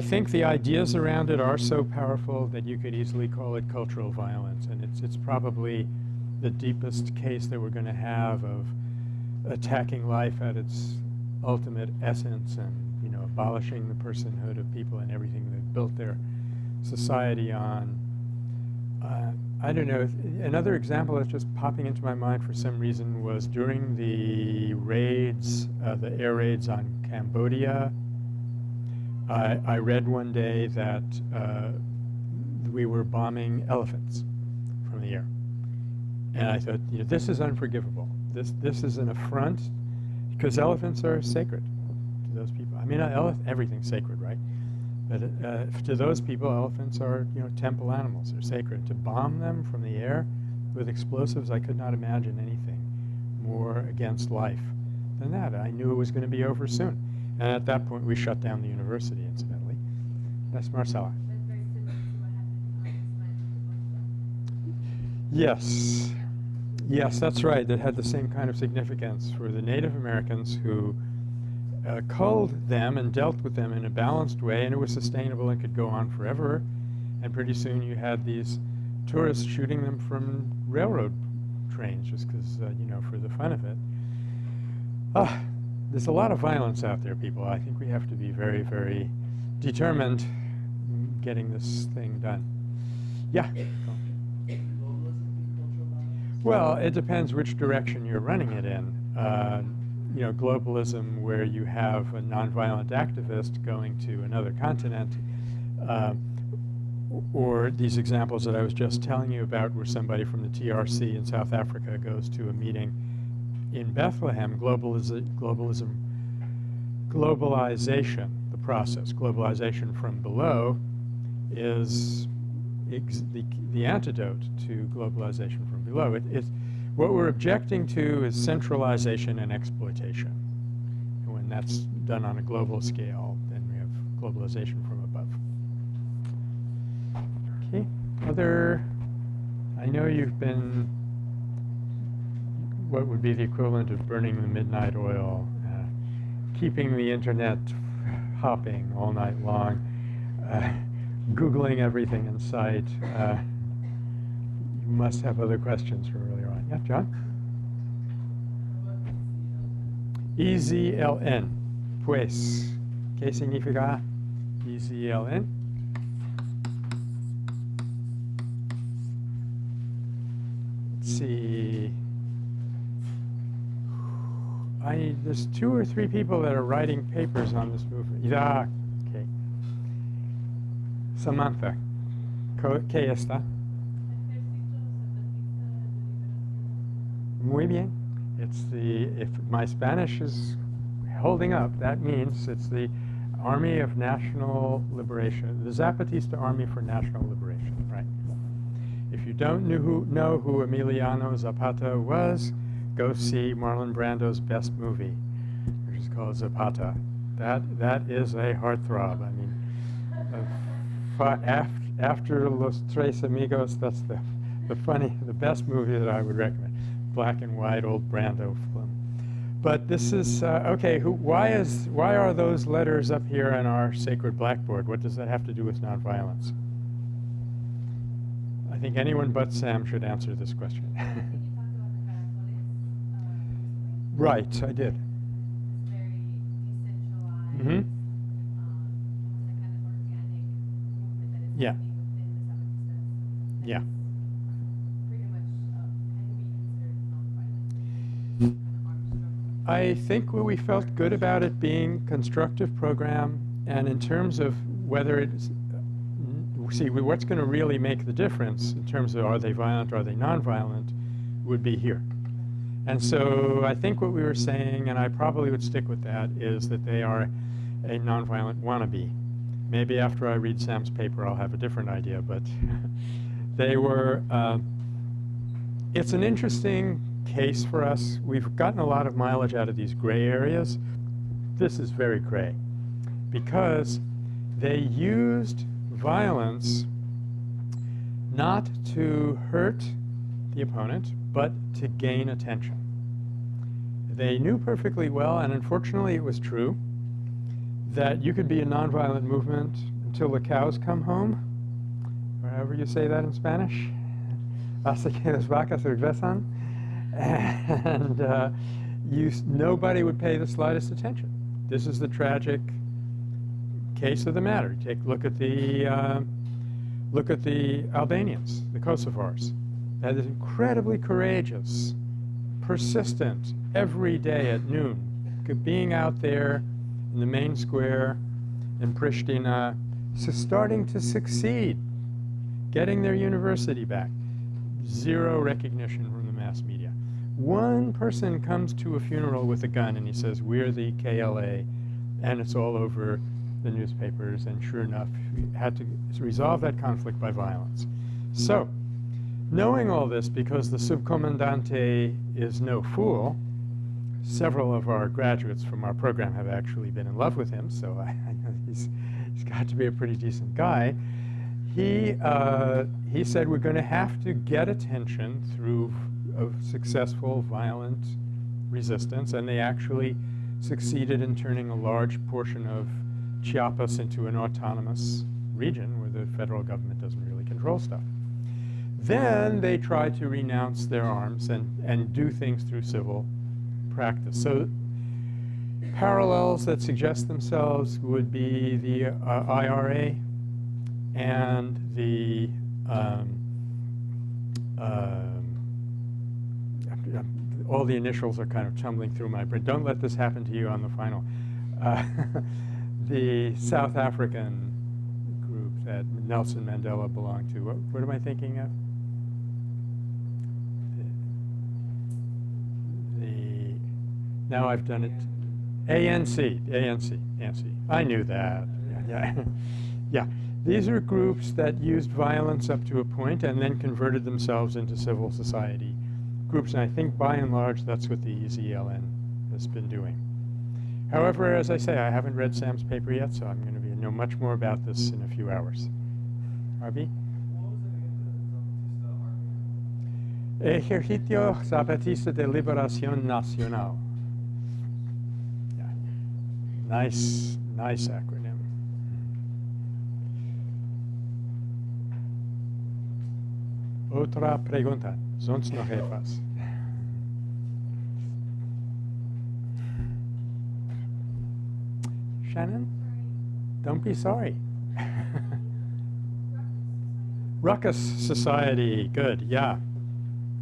I think the ideas around it are so powerful that you could easily call it cultural violence, and it's it's probably the deepest case that we're going to have of attacking life at its ultimate essence, and you know, abolishing the personhood of people and everything they've built their society on. Uh, I don't know. Another example that's just popping into my mind for some reason was during the raids, uh, the air raids on Cambodia. I, I read one day that uh, we were bombing elephants. from the air. And I thought, you know, this is unforgivable. This, this is an affront because elephants are sacred to those people. I mean, everything's sacred, right? But uh, to those people, elephants are, you know, temple animals. They're sacred. To bomb them from the air with explosives, I could not imagine anything more against life than that. I knew it was going to be over soon. And at that point, we shut down the university, incidentally. That's Marcella. That's very similar to what happened on Spanish Yes. Yes, that's right. That had the same kind of significance for the Native Americans who uh, culled them and dealt with them in a balanced way, and it was sustainable and could go on forever. And pretty soon you had these tourists shooting them from railroad trains just because, uh, you know, for the fun of it. Ah, there's a lot of violence out there, people. I think we have to be very, very determined in getting this thing done. Yeah. Well, it depends which direction you're running it in. Uh, you know, globalism, where you have a nonviolent activist going to another continent, uh, or these examples that I was just telling you about, where somebody from the TRC in South Africa goes to a meeting in Bethlehem. Globalism, globalization, the process, globalization from below, is the, the antidote to globalization from below. It, it, what we're objecting to is centralization and exploitation. And when that's done on a global scale, then we have globalization from above. Okay, other, I know you've been, what would be the equivalent of burning the midnight oil, uh, keeping the internet hopping all night long, uh, Googling everything in sight. Uh, you must have other questions from earlier on. Yeah, John? EZLN. Pues. ¿Qué significa EZLN? See. I, there's two or three people that are writing papers on this movement. Yeah, okay. Samantha, ¿qué está? Muy bien. It's the, if my Spanish is holding up, that means it's the Army of National Liberation, the Zapatista Army for National Liberation, right? If you don't know who, know who Emiliano Zapata was, go see Marlon Brando's best movie, which is called Zapata. That, that is a heartthrob. I mean, uh, fi- af- after Los Tres Amigos, that's the, the funny, the best movie that I would recommend. Black and white old Brando film. But this is uh, okay. Who, why is why are those letters up here on our sacred blackboard? What does that have to do with nonviolence? I think anyone but Sam should answer this question. right, I did. Very decentralized. Um, almost a kind of organic movement that is Yeah. happening within the Zapatistas. Yeah. Pretty much uh, can be considered nonviolent. Kind of armed struggle. I think we felt good about it being constructive program, and in terms of whether it's see what's going to really make the difference in terms of are they violent, are they nonviolent, would be here. And so I think what we were saying, and I probably would stick with that, is that they are a nonviolent wannabe. Maybe after I read Sam's paper, I'll have a different idea, but they were. Uh, it's an interesting case for us. We've gotten a lot of mileage out of these gray areas. This is very gray because they used violence not to hurt the opponent, but to gain attention. They knew perfectly well, and unfortunately it was true, that you could be a nonviolent movement until the cows come home, or however you say that in Spanish. Hasta que las vacas regresan. And uh, you, nobody would pay the slightest attention. This is the tragic case of the matter. Take a look at the uh, look at the Albanians, the Kosovars. That is incredibly courageous, persistent, every day at noon, being out there in the main square in Pristina, so starting to succeed, getting their university back, zero recognition from the mass media. One person comes to a funeral with a gun and he says, we're the KLA, and it's all over the newspapers, and sure enough, we had to resolve that conflict by violence. So, knowing all this, because the subcomandante is no fool, several of our graduates from our program have actually been in love with him, so I, I know he's, he's got to be a pretty decent guy. He, uh, he said we're going to have to get attention through of successful violent resistance, and they actually succeeded in turning a large portion of Chiapas into an autonomous region where the federal government doesn't really control stuff. Then they try to renounce their arms and, and do things through civil practice. So parallels that suggest themselves would be the uh, IRA and the um, um, all the initials are kind of tumbling through my brain. Don't let this happen to you on the final. Uh, the South African group that Nelson Mandela belonged to. What, what am I thinking of? Now I've done it. ANC, ANC, ANC. I knew that. Yeah, yeah. yeah. These are groups that used violence up to a point and then converted themselves into civil society groups, and I think by and large that's what the EZLN has been doing. However, as I say, I haven't read Sam's paper yet, so I'm going to be, know much more about this in a few hours. Harvey? Ejército Zapatista de Liberación Nacional. Nice, mm. nice acronym. Otra pregunta. Sonst noch etwas? Shannon? Don't be sorry. Ruckus Society, good, yeah.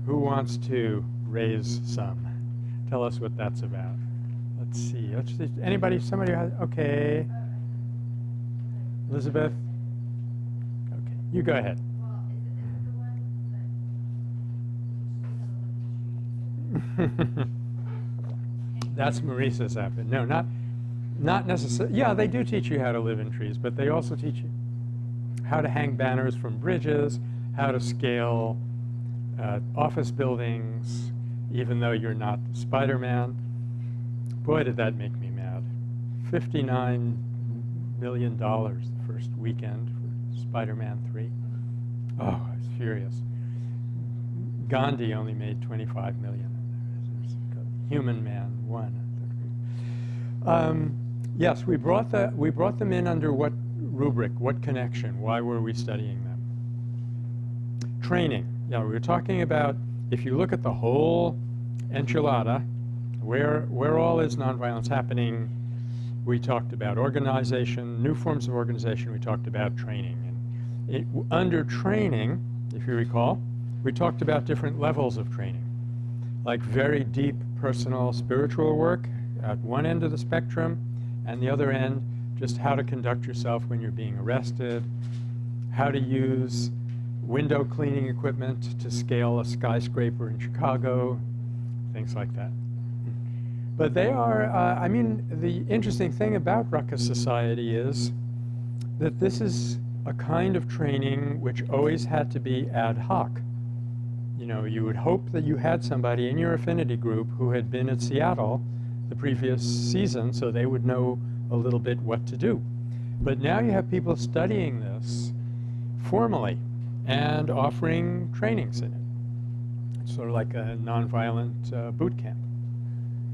Who wants to raise some? Tell us what that's about. Let's see. Let's. Anybody? Somebody? Has, okay. Elizabeth. Okay, you go ahead. That's Marissa's outfit. No, not not necessarily. Yeah, they do teach you how to live in trees, but they also teach you how to hang banners from bridges, how to scale uh, office buildings, even though you're not Spider-Man. Boy, did that make me mad. $59 million the first weekend for Spider-Man 3. Oh, I was furious. Gandhi only made 25 million. There's Human Man 1. Um, yes, we brought, the, we brought them in under what rubric, what connection? Why were we studying them? Training. Now, we were talking about, if you look at the whole enchilada, where, where all is nonviolence happening, we talked about organization, new forms of organization, we talked about training. And it, under training, if you recall, we talked about different levels of training, like very deep personal spiritual work at one end of the spectrum, and the other end, just how to conduct yourself when you're being arrested, how to use window cleaning equipment to scale a skyscraper in Chicago, things like that. But they are, uh, I mean, the interesting thing about Ruckus Society is that this is a kind of training which always had to be ad hoc. You know, you would hope that you had somebody in your affinity group who had been at Seattle the previous season so they would know a little bit what to do. But now you have people studying this formally and offering trainings in it. It's sort of like a nonviolent uh, boot camp.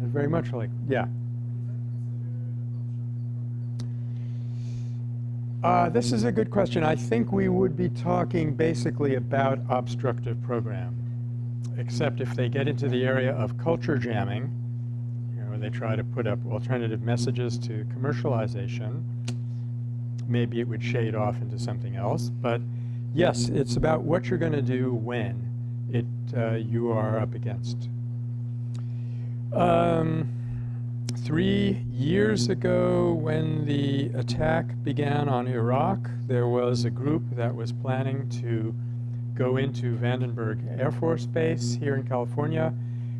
And very much like, yeah. Uh, this is a good question. I think we would be talking basically about obstructive program, except if they get into the area of culture jamming, you where they try to put up alternative messages to commercialization, maybe it would shade off into something else. But yes, it's about what you're going to do when it uh, you are up against. Um, three years ago, when the attack began on Iraq, there was a group that was planning to go into Vandenberg Air Force Base here in California,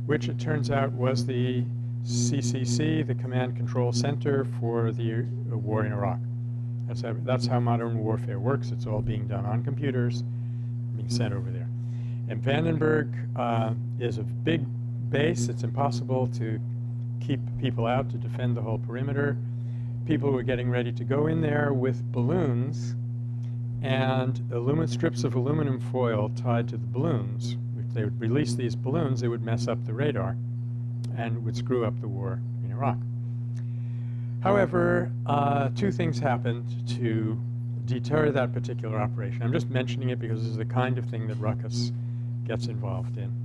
which it turns out was the CCC, the Command Control Center for the uh, war in Iraq. That's how, that's how modern warfare works. It's all being done on computers, being sent over there. And Vandenberg uh, is a big base. It's impossible to keep people out to defend the whole perimeter. People were getting ready to go in there with balloons and aluminum strips of aluminum foil tied to the balloons. If they would release these balloons, they would mess up the radar and would screw up the war in Iraq. However, uh, two things happened to deter that particular operation. I'm just mentioning it because this is the kind of thing that Ruckus gets involved in.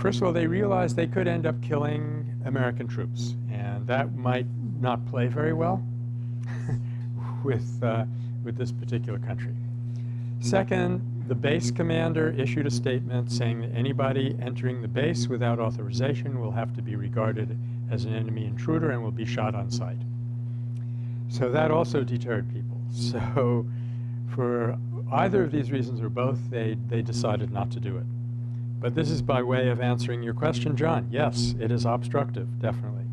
First of all, they realized they could end up killing American troops, and that might not play very well with, uh, with this particular country. Second, the base commander issued a statement saying that anybody entering the base without authorization will have to be regarded as an enemy intruder and will be shot on sight. So that also deterred people. So for either of these reasons or both, they, they decided not to do it. But this is by way of answering your question, John. Yes, it is obstructive, definitely.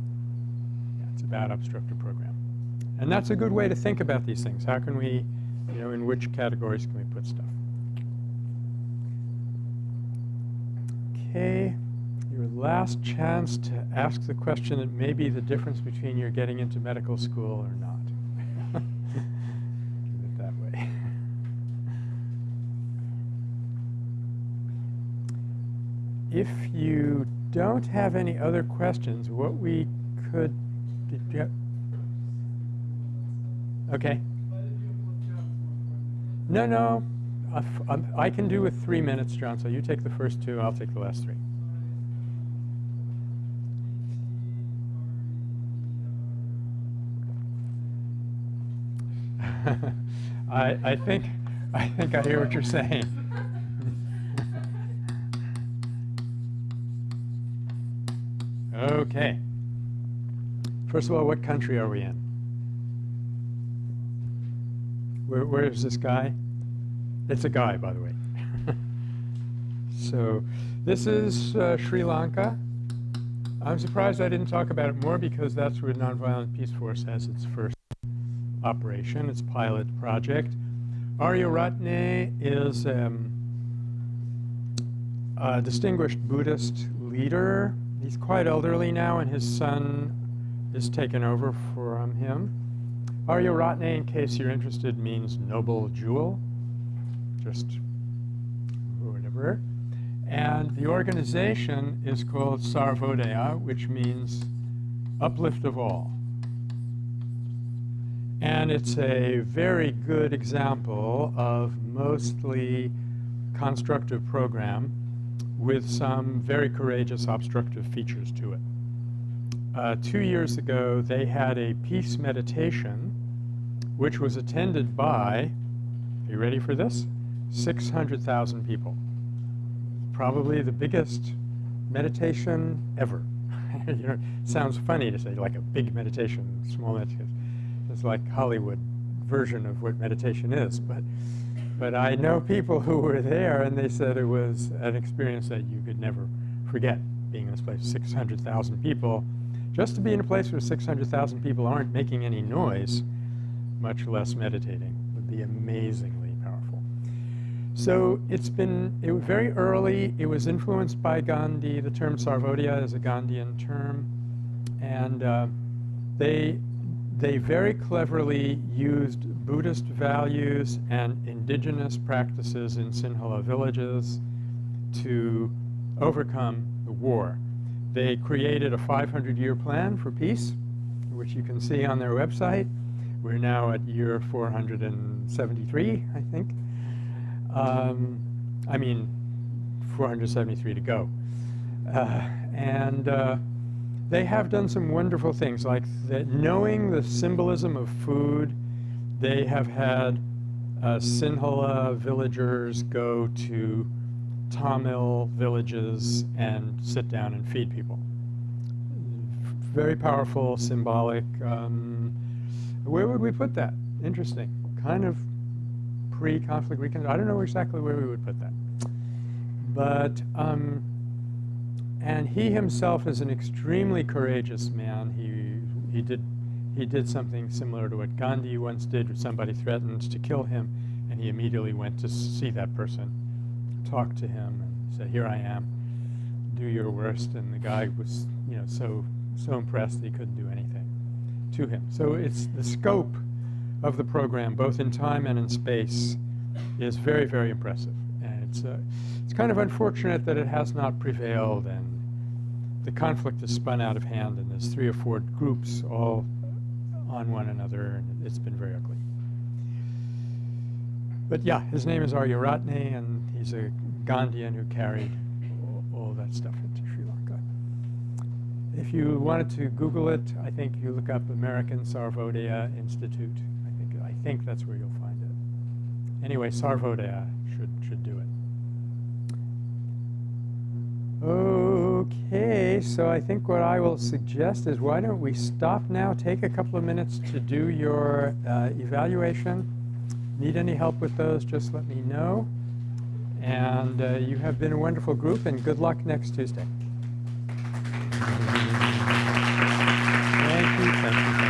Yeah, it's a bad obstructive program. And that's a good way to think about these things. How can we, you know, in which categories can we put stuff? Okay, your last chance to ask the question that may be the difference between your getting into medical school or not. If you don't have any other questions, what we could, did you okay. No, no, I f- I'm- I can do with three minutes, John, so you take the first two, I'll take the last three. I, I think, I think I hear what you're saying. Okay. First of all, what country are we in? Where, where is this guy? It's a guy, by the way. so this is uh, Sri Lanka. I'm surprised I didn't talk about it more because that's where Nonviolent Peaceforce has its first operation, its pilot project. Ariyaratne is um, a distinguished Buddhist leader. He's quite elderly now, and his son is taken over from him. Arya in case you're interested, means noble jewel, just whatever. And the organization is called Sarvodaya, which means uplift of all. And it's a very good example of mostly constructive program with some very courageous obstructive features to it. Uh, two years ago, they had a peace meditation which was attended by, are you ready for this? 600,000 people. Probably the biggest meditation ever. you know, sounds funny to say like a big meditation, small meditation. It's like Hollywood version of what meditation is, but but I know people who were there and they said it was an experience that you could never forget, being in this place, 600,000 people. Just to be in a place where 600,000 people aren't making any noise, much less meditating, would be amazingly powerful. So it's been it was very early. It was influenced by Gandhi. The term Sarvodaya is a Gandhian term. And uh, they, they very cleverly used Buddhist values and indigenous practices in Sinhala villages to overcome the war. They created a 500-year plan for peace, which you can see on their website. We're now at year 473, I think. Um, I mean, 473 to go. Uh, and uh, they have done some wonderful things, like that knowing the symbolism of food, they have had uh, Sinhala villagers go to Tamil villages and sit down and feed people. Very powerful, symbolic. Um, where would we put that? Interesting. Kind of pre-conflict recon. I don't know exactly where we would put that. But, um, and he himself is an extremely courageous man. He, he, did, he did something similar to what Gandhi once did, somebody threatened to kill him, and he immediately went to see that person, talked to him, and said, here I am, do your worst. And the guy was, you know, so, so impressed that he couldn't do anything to him. So it's the scope of the program, both in time and in space, is very, very impressive. And it's, uh, it's kind of unfortunate that it has not prevailed and the conflict has spun out of hand and there's three or four groups all on one another and it's been very ugly. But yeah, his name is Ariyaratne and he's a Gandhian who carried all, that stuff into Sri Lanka. If you wanted to Google it, I think you look up American Sarvodaya Institute. I think, I think that's where you'll find it. Anyway, Sarvodaya should, should do it. Oh, Okay, so I think what I will suggest is why don't we stop now, take a couple of minutes to do your uh, evaluation. Need any help with those, just let me know. And uh, you have been a wonderful group, and good luck next Tuesday. Thank you, thank you.